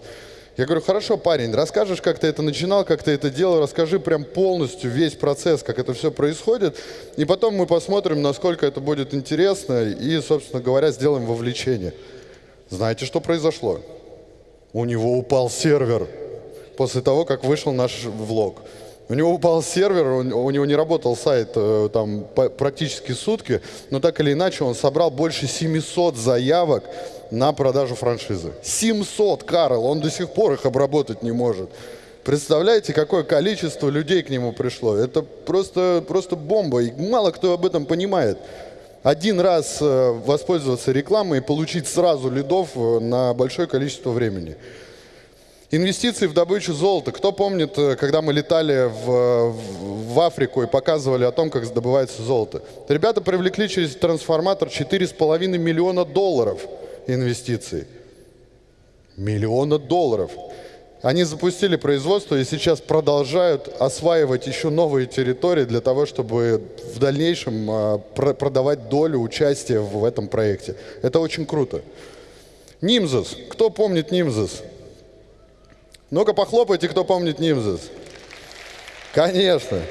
Я говорю, хорошо, парень, расскажешь, как ты это начинал, как ты это делал, расскажи прям полностью весь процесс, как это все происходит, и потом мы посмотрим, насколько это будет интересно, и, собственно говоря, сделаем вовлечение. Знаете, что произошло? У него упал сервер после того, как вышел наш влог. У него упал сервер, у него не работал сайт э, там практически сутки, но так или иначе он собрал больше 700 заявок на продажу франшизы. 700, Карл, он до сих пор их обработать не может. Представляете, какое количество людей к нему пришло? Это просто, просто бомба, и мало кто об этом понимает. Один раз э, воспользоваться рекламой и получить сразу лидов э, на большое количество времени. Инвестиции в добычу золота. Кто помнит, э, когда мы летали в, в Африку и показывали о том, как добывается золото? Ребята привлекли через трансформатор 4,5 миллиона долларов инвестиций. Миллиона долларов. Они запустили производство и сейчас продолжают осваивать еще новые территории для того, чтобы в дальнейшем а, продавать долю участия в этом проекте. Это очень круто. Нимзус. Кто помнит Нимзус? Ну-ка похлопайте, кто помнит Нимзес. Конечно.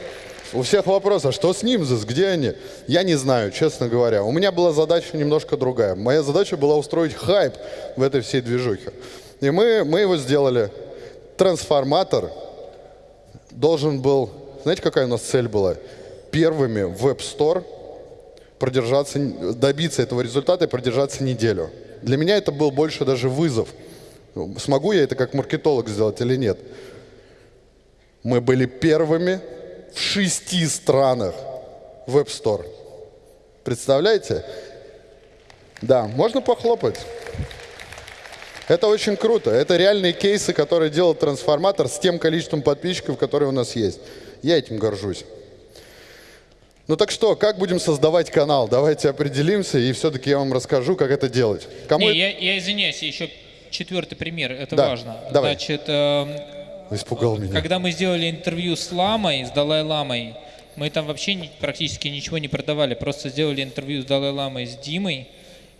У всех вопрос, а что с Нимзес, где они? Я не знаю, честно говоря. У меня была задача немножко другая. Моя задача была устроить хайп в этой всей движухе. И мы, мы его сделали. Трансформатор должен был... Знаете, какая у нас цель была? Первыми в App Store продержаться, добиться этого результата и продержаться неделю. Для меня это был больше даже вызов – Смогу я это как маркетолог сделать или нет? Мы были первыми в шести странах в App Store. Представляете? Да, можно похлопать. Это очень круто. Это реальные кейсы, которые делал трансформатор с тем количеством подписчиков, которые у нас есть. Я этим горжусь. Ну так что, как будем создавать канал? Давайте определимся, и все-таки я вам расскажу, как это делать. Кому... Не, я, я извиняюсь, еще четвертый пример, это да, важно. Давай. Значит, э, Испугал меня. Когда мы сделали интервью с Ламой, с Далай-Ламой, мы там вообще практически ничего не продавали, просто сделали интервью с Далай-Ламой, с Димой,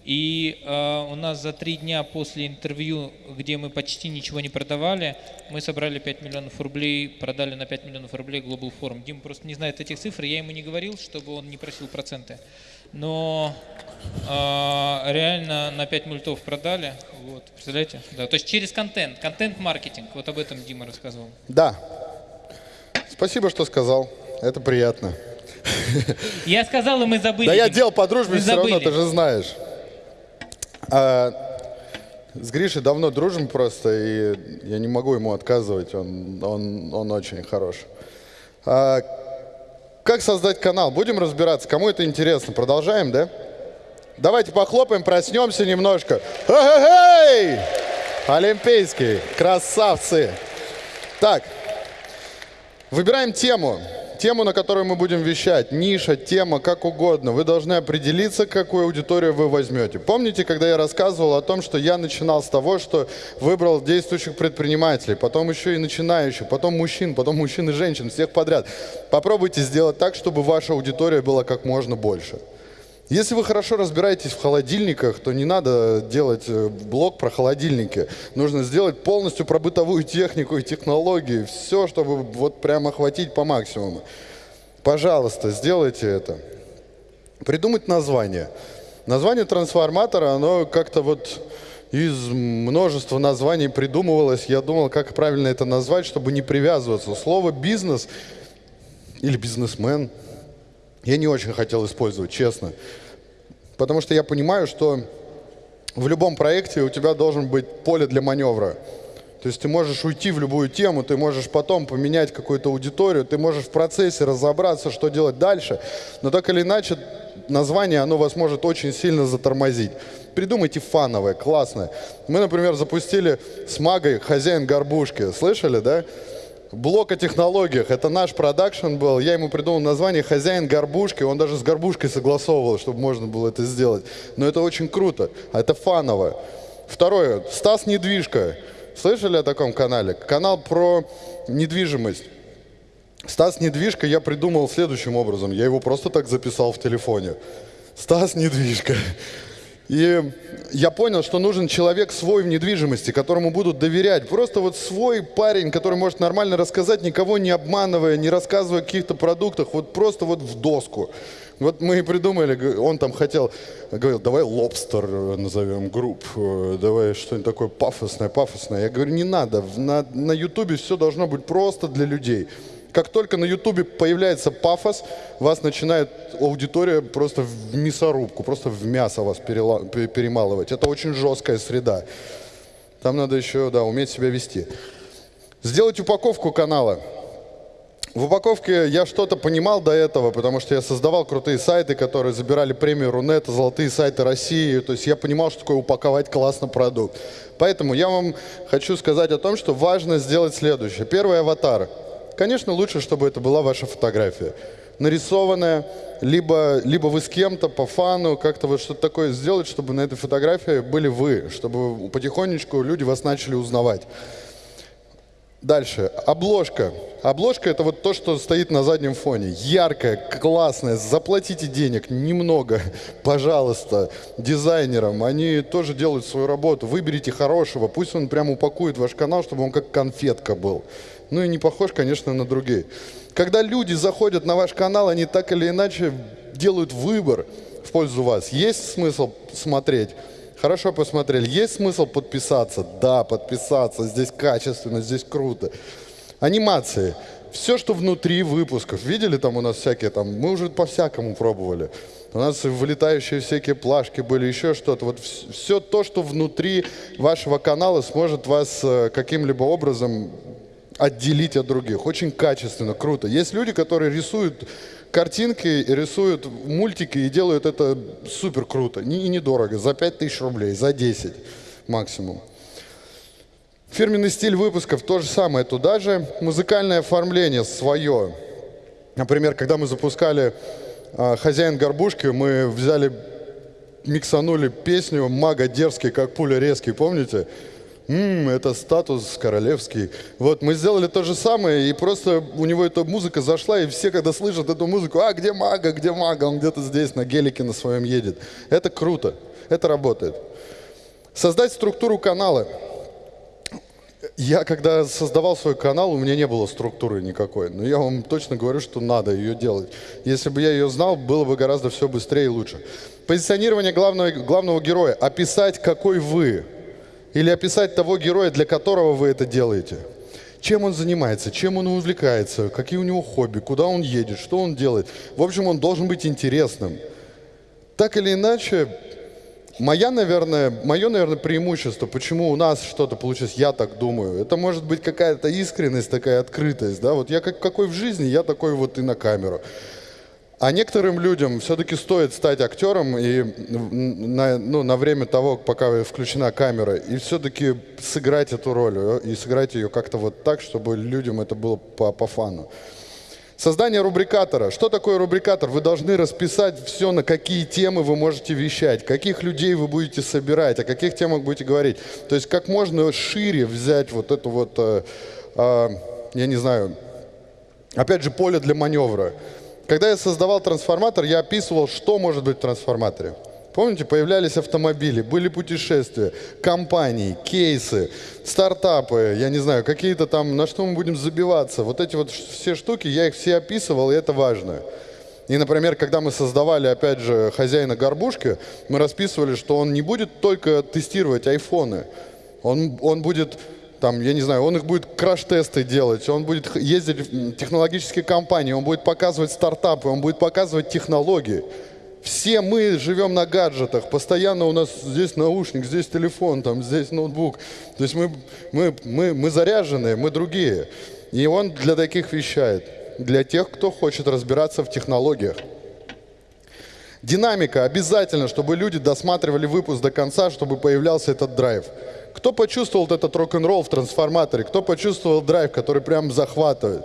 И э, у нас за три дня после интервью, где мы почти ничего не продавали, мы собрали 5 миллионов рублей, продали на 5 миллионов рублей Global Forum. Дим просто не знает этих цифр, я ему не говорил, чтобы он не просил проценты. Но э, реально на 5 мультов продали. Вот, представляете? Да, то есть через контент, контент-маркетинг. Вот об этом Дима рассказывал. Да. Спасибо, что сказал. Это приятно. Я сказал, и мы забыли. Да я делал по дружбе все равно, ты же знаешь. А, с Гришей давно дружим просто, и я не могу ему отказывать, он, он, он очень хорош. А, как создать канал? Будем разбираться, кому это интересно. Продолжаем, да? Давайте похлопаем, проснемся немножко. Эй! Олимпийский, красавцы. Так, Выбираем тему. Тему, на которую мы будем вещать. Ниша, тема, как угодно. Вы должны определиться, какую аудиторию вы возьмете. Помните, когда я рассказывал о том, что я начинал с того, что выбрал действующих предпринимателей, потом еще и начинающих, потом мужчин, потом мужчин и женщин, всех подряд. Попробуйте сделать так, чтобы ваша аудитория была как можно больше. Если вы хорошо разбираетесь в холодильниках, то не надо делать э, блог про холодильники. Нужно сделать полностью про бытовую технику и технологии. Все, чтобы вот прям охватить по максимуму. Пожалуйста, сделайте это. Придумать название. Название трансформатора, оно как-то вот из множества названий придумывалось. Я думал, как правильно это назвать, чтобы не привязываться. Слово «бизнес» или «бизнесмен» я не очень хотел использовать, честно. Потому что я понимаю, что в любом проекте у тебя должен быть поле для маневра. То есть ты можешь уйти в любую тему, ты можешь потом поменять какую-то аудиторию, ты можешь в процессе разобраться, что делать дальше. Но так или иначе, название, оно вас может очень сильно затормозить. Придумайте фановое, классное. Мы, например, запустили с Магой «Хозяин горбушки». Слышали, да? Блок о технологиях. Это наш продакшн был. Я ему придумал название «Хозяин горбушки». Он даже с горбушкой согласовывал, чтобы можно было это сделать. Но это очень круто. А это фаново. Второе. Стас Недвижка. Слышали о таком канале? Канал про недвижимость. Стас Недвижка я придумал следующим образом. Я его просто так записал в телефоне. Стас Недвижка. И я понял, что нужен человек свой в недвижимости, которому будут доверять. Просто вот свой парень, который может нормально рассказать, никого не обманывая, не рассказывая о каких-то продуктах, вот просто вот в доску. Вот мы и придумали, он там хотел, говорил, давай лобстер назовем групп, э, давай что-нибудь такое пафосное, пафосное. Я говорю, не надо, на, ютубе все должно быть просто для людей. Как только на Ютубе появляется пафос, вас начинает аудитория просто в мясорубку, просто в мясо вас перемалывать. Это очень жесткая среда. Там надо еще, да, уметь себя вести. Сделать упаковку канала. В упаковке я что-то понимал до этого, потому что я создавал крутые сайты, которые забирали премию Рунета, золотые сайты России. То есть я понимал, что такое упаковать классно продукт. Поэтому я вам хочу сказать о том, что важно сделать следующее. Первый аватар. Конечно, лучше, чтобы это была ваша фотография. Нарисованная, либо, либо вы с кем-то по фану, как-то вот что-то такое сделать, чтобы на этой фотографии были вы, чтобы потихонечку люди вас начали узнавать. Дальше. Обложка. Обложка это вот то, что стоит на заднем фоне. Яркая, классная. Заплатите денег немного, пожалуйста, дизайнерам. Они тоже делают свою работу. Выберите хорошего. Пусть он прям упакует ваш канал, чтобы он как конфетка был. Ну и не похож, конечно, на другие. Когда люди заходят на ваш канал, они так или иначе делают выбор в пользу вас. Есть смысл смотреть? Хорошо посмотрели. Есть смысл подписаться? Да, подписаться. Здесь качественно, здесь круто. Анимации. Все, что внутри выпусков. Видели там у нас всякие там? Мы уже по-всякому пробовали. У нас вылетающие всякие плашки были, еще что-то. Вот все то, что внутри вашего канала сможет вас э, каким-либо образом отделить от других. Очень качественно, круто. Есть люди, которые рисуют картинки, рисуют мультики и делают это супер круто. И недорого, за 5000 рублей, за 10 максимум. Фирменный стиль выпусков то же самое туда же. Музыкальное оформление свое. Например, когда мы запускали а, «Хозяин горбушки», мы взяли, миксанули песню «Мага дерзкий, как пуля резкий», помните? М, это статус королевский. Вот, мы сделали то же самое, и просто у него эта музыка зашла, и все, когда слышат эту музыку, а, где мага, где мага, он где-то здесь на гелике на своем едет. Это круто. Это работает. Создать структуру канала. Я, когда создавал свой канал, у меня не было структуры никакой. Но я вам точно говорю, что надо ее делать. Если бы я ее знал, было бы гораздо все быстрее и лучше. Позиционирование главного, главного героя. Описать, какой вы. Или описать того героя, для которого вы это делаете. Чем он занимается, чем он увлекается, какие у него хобби, куда он едет, что он делает. В общем, он должен быть интересным. Так или иначе, Моя, наверное, мое, наверное, преимущество, почему у нас что-то получилось, я так думаю, это может быть какая-то искренность, такая открытость, да, вот я как, какой в жизни, я такой вот и на камеру. А некоторым людям все-таки стоит стать актером и на, ну, на время того, пока включена камера, и все-таки сыграть эту роль, э, и сыграть ее как-то вот так, чтобы людям это было по, по фану. Создание рубрикатора. Что такое рубрикатор? Вы должны расписать все, на какие темы вы можете вещать, каких людей вы будете собирать, о каких темах будете говорить. То есть как можно шире взять вот эту вот, э, э, я не знаю, опять же, поле для маневра. Когда я создавал трансформатор, я описывал, что может быть в трансформаторе. Помните, появлялись автомобили, были путешествия, компании, кейсы, стартапы, я не знаю, какие-то там, на что мы будем забиваться. Вот эти вот все штуки, я их все описывал, и это важно. И, например, когда мы создавали, опять же, хозяина горбушки, мы расписывали, что он не будет только тестировать айфоны, он, он будет там, я не знаю, он их будет краш-тесты делать, он будет ездить в технологические компании, он будет показывать стартапы, он будет показывать технологии. Все мы живем на гаджетах, постоянно у нас здесь наушник, здесь телефон, там, здесь ноутбук. То есть мы, мы, мы, мы заряженные, мы другие. И он для таких вещает, для тех, кто хочет разбираться в технологиях. Динамика. Обязательно, чтобы люди досматривали выпуск до конца, чтобы появлялся этот драйв. Кто почувствовал этот рок-н-ролл в трансформаторе? Кто почувствовал драйв, который прям захватывает?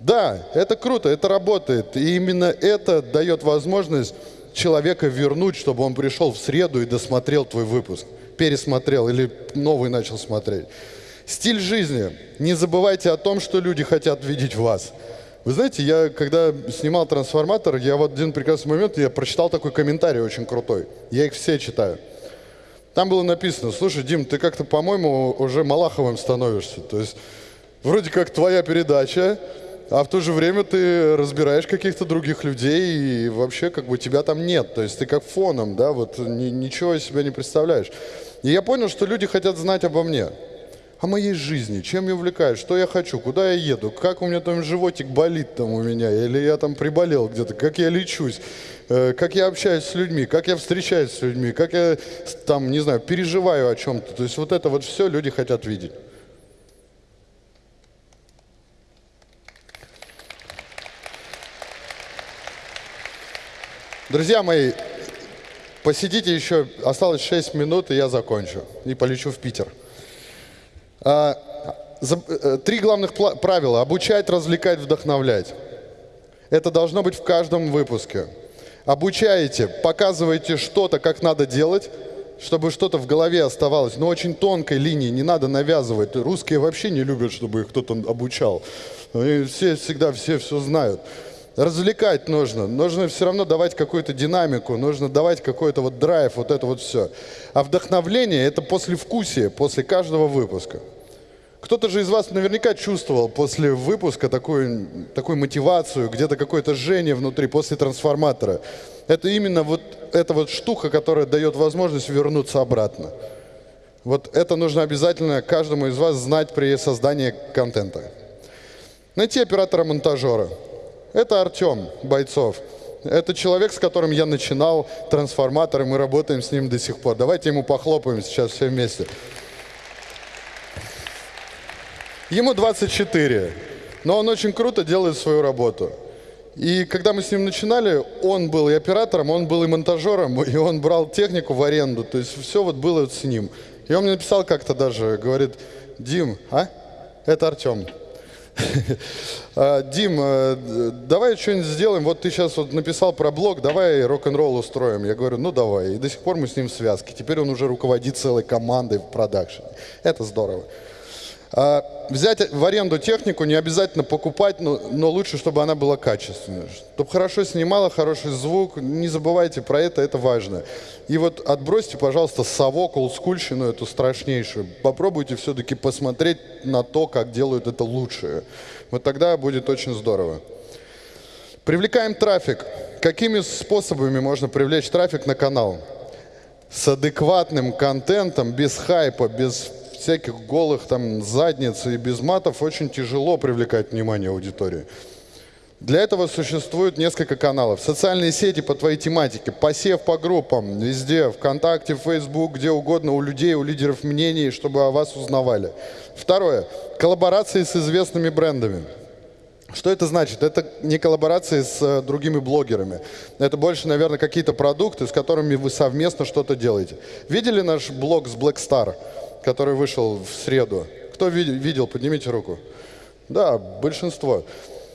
Да, это круто, это работает. И именно это дает возможность человека вернуть, чтобы он пришел в среду и досмотрел твой выпуск. Пересмотрел или новый начал смотреть. Стиль жизни. Не забывайте о том, что люди хотят видеть вас. Вы знаете, я когда снимал «Трансформатор», я в один прекрасный момент, я прочитал такой комментарий очень крутой. Я их все читаю. Там было написано, слушай, Дим, ты как-то, по-моему, уже Малаховым становишься. То есть вроде как твоя передача, а в то же время ты разбираешь каких-то других людей, и вообще как бы тебя там нет. То есть ты как фоном, да, вот ни, ничего из себя не представляешь. И я понял, что люди хотят знать обо мне, о моей жизни, чем я увлекаюсь, что я хочу, куда я еду, как у меня там животик болит там у меня, или я там приболел где-то, как я лечусь, э, как я общаюсь с людьми, как я встречаюсь с людьми, как я там, не знаю, переживаю о чем-то. То есть вот это вот все люди хотят видеть. Друзья мои, посидите еще, осталось 6 минут, и я закончу. И полечу в Питер. А, э, три главных правила. Обучать, развлекать, вдохновлять. Это должно быть в каждом выпуске. Обучаете, показываете что-то, как надо делать, чтобы что-то в голове оставалось, но очень тонкой линии, не надо навязывать. Русские вообще не любят, чтобы их кто-то обучал. Все всегда все все знают развлекать нужно, нужно все равно давать какую-то динамику, нужно давать какой-то вот драйв, вот это вот все. А вдохновление – это послевкусие, после каждого выпуска. Кто-то же из вас наверняка чувствовал после выпуска такую, такую мотивацию, где-то какое-то жжение внутри, после трансформатора. Это именно вот эта вот штука, которая дает возможность вернуться обратно. Вот это нужно обязательно каждому из вас знать при создании контента. Найти оператора-монтажера – это Артем Бойцов. Это человек, с которым я начинал трансформатор, и мы работаем с ним до сих пор. Давайте ему похлопаем сейчас все вместе. Ему 24, но он очень круто делает свою работу. И когда мы с ним начинали, он был и оператором, он был и монтажером, и он брал технику в аренду. То есть все вот было с ним. И он мне написал как-то даже, говорит, Дим, а? Это Артем. А, Дим, э, давай что-нибудь сделаем. Вот ты сейчас вот написал про блог, давай рок-н-ролл устроим. Я говорю, ну давай. И до сих пор мы с ним в связке. Теперь он уже руководит целой командой в продакшене. Это здорово. А, взять в аренду технику не обязательно покупать, но, но лучше, чтобы она была качественная. Чтобы хорошо снимала, хороший звук. Не забывайте про это, это важно. И вот отбросьте, пожалуйста, совок, олдскульщину эту страшнейшую. Попробуйте все-таки посмотреть на то, как делают это лучше. Вот тогда будет очень здорово. Привлекаем трафик. Какими способами можно привлечь трафик на канал? С адекватным контентом, без хайпа, без всяких голых там задниц и без матов очень тяжело привлекать внимание аудитории. Для этого существует несколько каналов. Социальные сети по твоей тематике, посев по группам, везде, ВКонтакте, Facebook, где угодно, у людей, у лидеров мнений, чтобы о вас узнавали. Второе. Коллаборации с известными брендами. Что это значит? Это не коллаборации с э, другими блогерами. Это больше, наверное, какие-то продукты, с которыми вы совместно что-то делаете. Видели наш блог с Black Star? Который вышел в среду. Кто видел, поднимите руку. Да, большинство.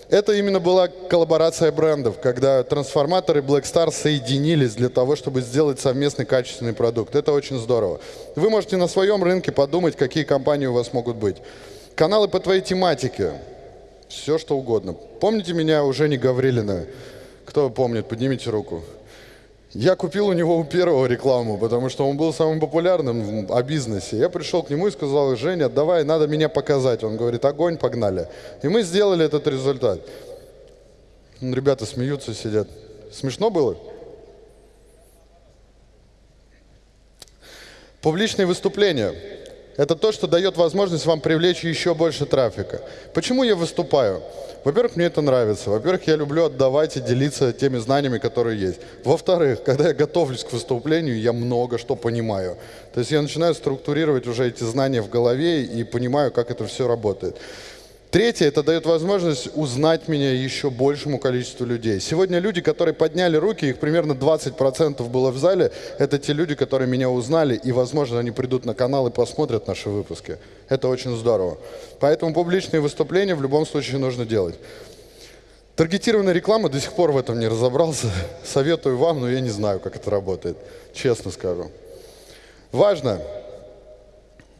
Это именно была коллаборация брендов, когда трансформаторы Black Star соединились для того, чтобы сделать совместный качественный продукт. Это очень здорово. Вы можете на своем рынке подумать, какие компании у вас могут быть. Каналы по твоей тематике. Все, что угодно. Помните меня у Жени Гаврилина? Кто помнит, поднимите руку. Я купил у него у первого рекламу, потому что он был самым популярным о бизнесе. Я пришел к нему и сказал, Женя, давай, надо меня показать. Он говорит, огонь, погнали. И мы сделали этот результат. Ребята смеются, сидят. Смешно было? Публичные выступления. Это то, что дает возможность вам привлечь еще больше трафика. Почему я выступаю? Во-первых, мне это нравится. Во-первых, я люблю отдавать и делиться теми знаниями, которые есть. Во-вторых, когда я готовлюсь к выступлению, я много что понимаю. То есть я начинаю структурировать уже эти знания в голове и понимаю, как это все работает. Третье, это дает возможность узнать меня еще большему количеству людей. Сегодня люди, которые подняли руки, их примерно 20% было в зале, это те люди, которые меня узнали, и, возможно, они придут на канал и посмотрят наши выпуски. Это очень здорово. Поэтому публичные выступления в любом случае нужно делать. Таргетированная реклама, до сих пор в этом не разобрался. Советую вам, но я не знаю, как это работает, честно скажу. Важно.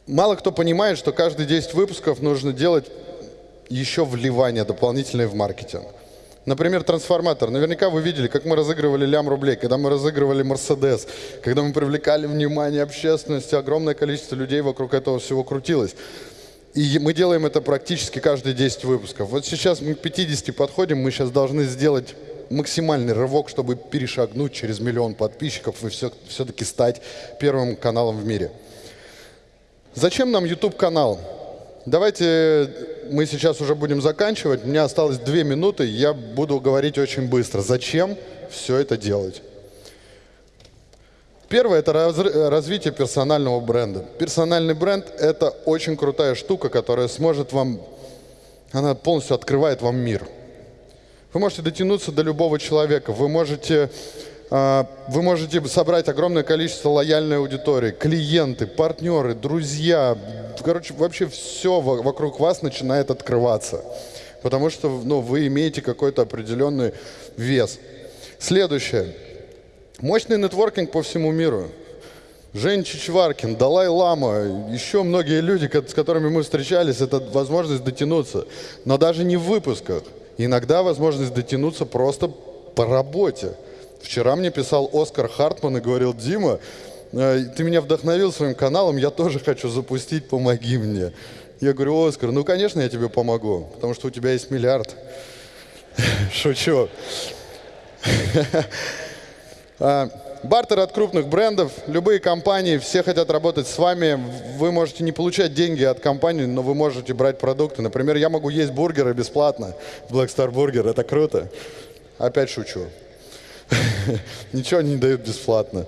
Мало кто понимает, что каждые 10 выпусков нужно делать еще вливание дополнительное в маркетинг. Например, трансформатор. Наверняка вы видели, как мы разыгрывали лям рублей, когда мы разыгрывали Мерседес, когда мы привлекали внимание общественности, огромное количество людей вокруг этого всего крутилось. И мы делаем это практически каждые 10 выпусков. Вот сейчас мы к 50 подходим, мы сейчас должны сделать максимальный рывок, чтобы перешагнуть через миллион подписчиков и все, все-таки стать первым каналом в мире. Зачем нам YouTube-канал? Давайте мы сейчас уже будем заканчивать. У меня осталось две минуты, я буду говорить очень быстро. Зачем все это делать? Первое – это развитие персонального бренда. Персональный бренд – это очень крутая штука, которая сможет вам, она полностью открывает вам мир. Вы можете дотянуться до любого человека, вы можете вы можете собрать огромное количество лояльной аудитории, клиенты, партнеры, друзья. Короче, вообще все вокруг вас начинает открываться. Потому что ну, вы имеете какой-то определенный вес. Следующее. Мощный нетворкинг по всему миру. Жень Чичваркин, Далай Лама, еще многие люди, с которыми мы встречались, это возможность дотянуться. Но даже не в выпусках. Иногда возможность дотянуться просто по работе. Вчера мне писал Оскар Хартман и говорил, Дима, э, ты меня вдохновил своим каналом, я тоже хочу запустить, помоги мне. Я говорю, Оскар, ну, конечно, я тебе помогу, потому что у тебя есть миллиард. Шучу. А, бартер от крупных брендов, любые компании, все хотят работать с вами. Вы можете не получать деньги от компании, но вы можете брать продукты. Например, я могу есть бургеры бесплатно Black Star Burger, это круто. Опять шучу. Ничего не дают бесплатно.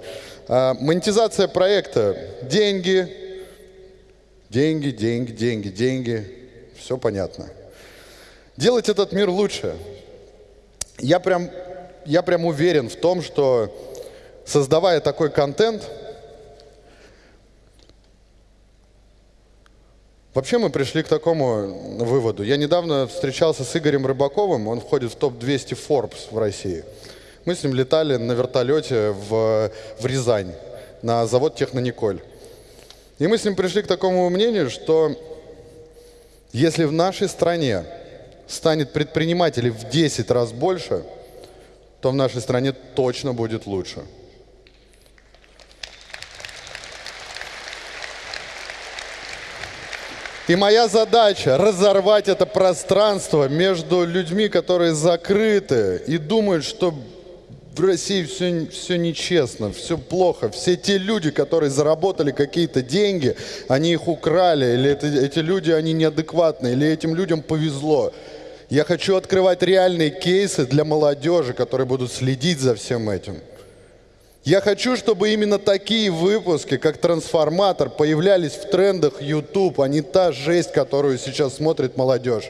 А, монетизация проекта. Деньги, деньги, деньги, деньги, деньги. Все понятно. Делать этот мир лучше. Я прям, я прям уверен в том, что создавая такой контент, Вообще мы пришли к такому выводу. Я недавно встречался с Игорем Рыбаковым, он входит в топ-200 Forbes в России. Мы с ним летали на вертолете в, в Рязань, на завод Технониколь. И мы с ним пришли к такому мнению, что Если в нашей стране станет предпринимателей в 10 раз больше, то в нашей стране точно будет лучше. И моя задача разорвать это пространство между людьми, которые закрыты и думают, что в России все, все нечестно, все плохо. Все те люди, которые заработали какие-то деньги, они их украли, или это, эти люди, они неадекватные, или этим людям повезло. Я хочу открывать реальные кейсы для молодежи, которые будут следить за всем этим. Я хочу, чтобы именно такие выпуски, как «Трансформатор», появлялись в трендах YouTube, а не та жесть, которую сейчас смотрит молодежь.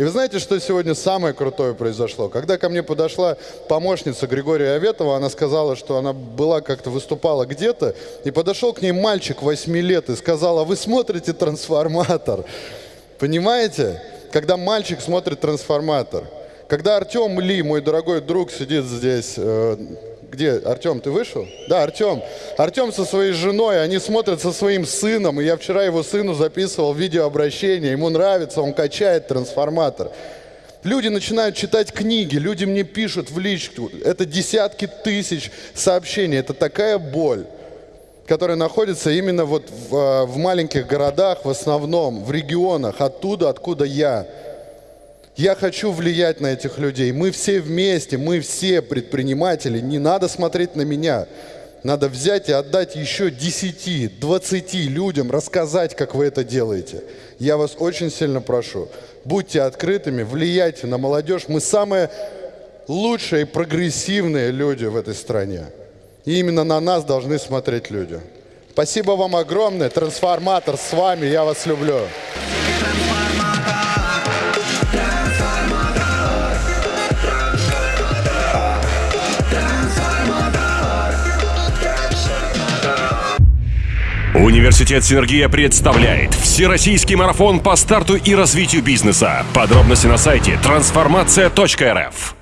И вы знаете, что сегодня самое крутое произошло? Когда ко мне подошла помощница Григория Аветова, она сказала, что она была как-то выступала где-то, и подошел к ней мальчик 8 лет и сказал, а вы смотрите «Трансформатор». Понимаете? Когда мальчик смотрит «Трансформатор». Когда Артем Ли, мой дорогой друг, сидит здесь, э, где? Артем, ты вышел? Да, Артем. Артем со своей женой, они смотрят со своим сыном. И я вчера его сыну записывал видеообращение. Ему нравится, он качает трансформатор. Люди начинают читать книги, люди мне пишут в личку. Это десятки тысяч сообщений. Это такая боль, которая находится именно вот в, а, в маленьких городах, в основном, в регионах, оттуда, откуда я. Я хочу влиять на этих людей. Мы все вместе, мы все предприниматели. Не надо смотреть на меня. Надо взять и отдать еще 10, 20 людям, рассказать, как вы это делаете. Я вас очень сильно прошу. Будьте открытыми, влияйте на молодежь. Мы самые лучшие и прогрессивные люди в этой стране. И именно на нас должны смотреть люди. Спасибо вам огромное. Трансформатор с вами. Я вас люблю. Университет Синергия представляет Всероссийский марафон по старту и развитию бизнеса. Подробности на сайте трансформация.рф.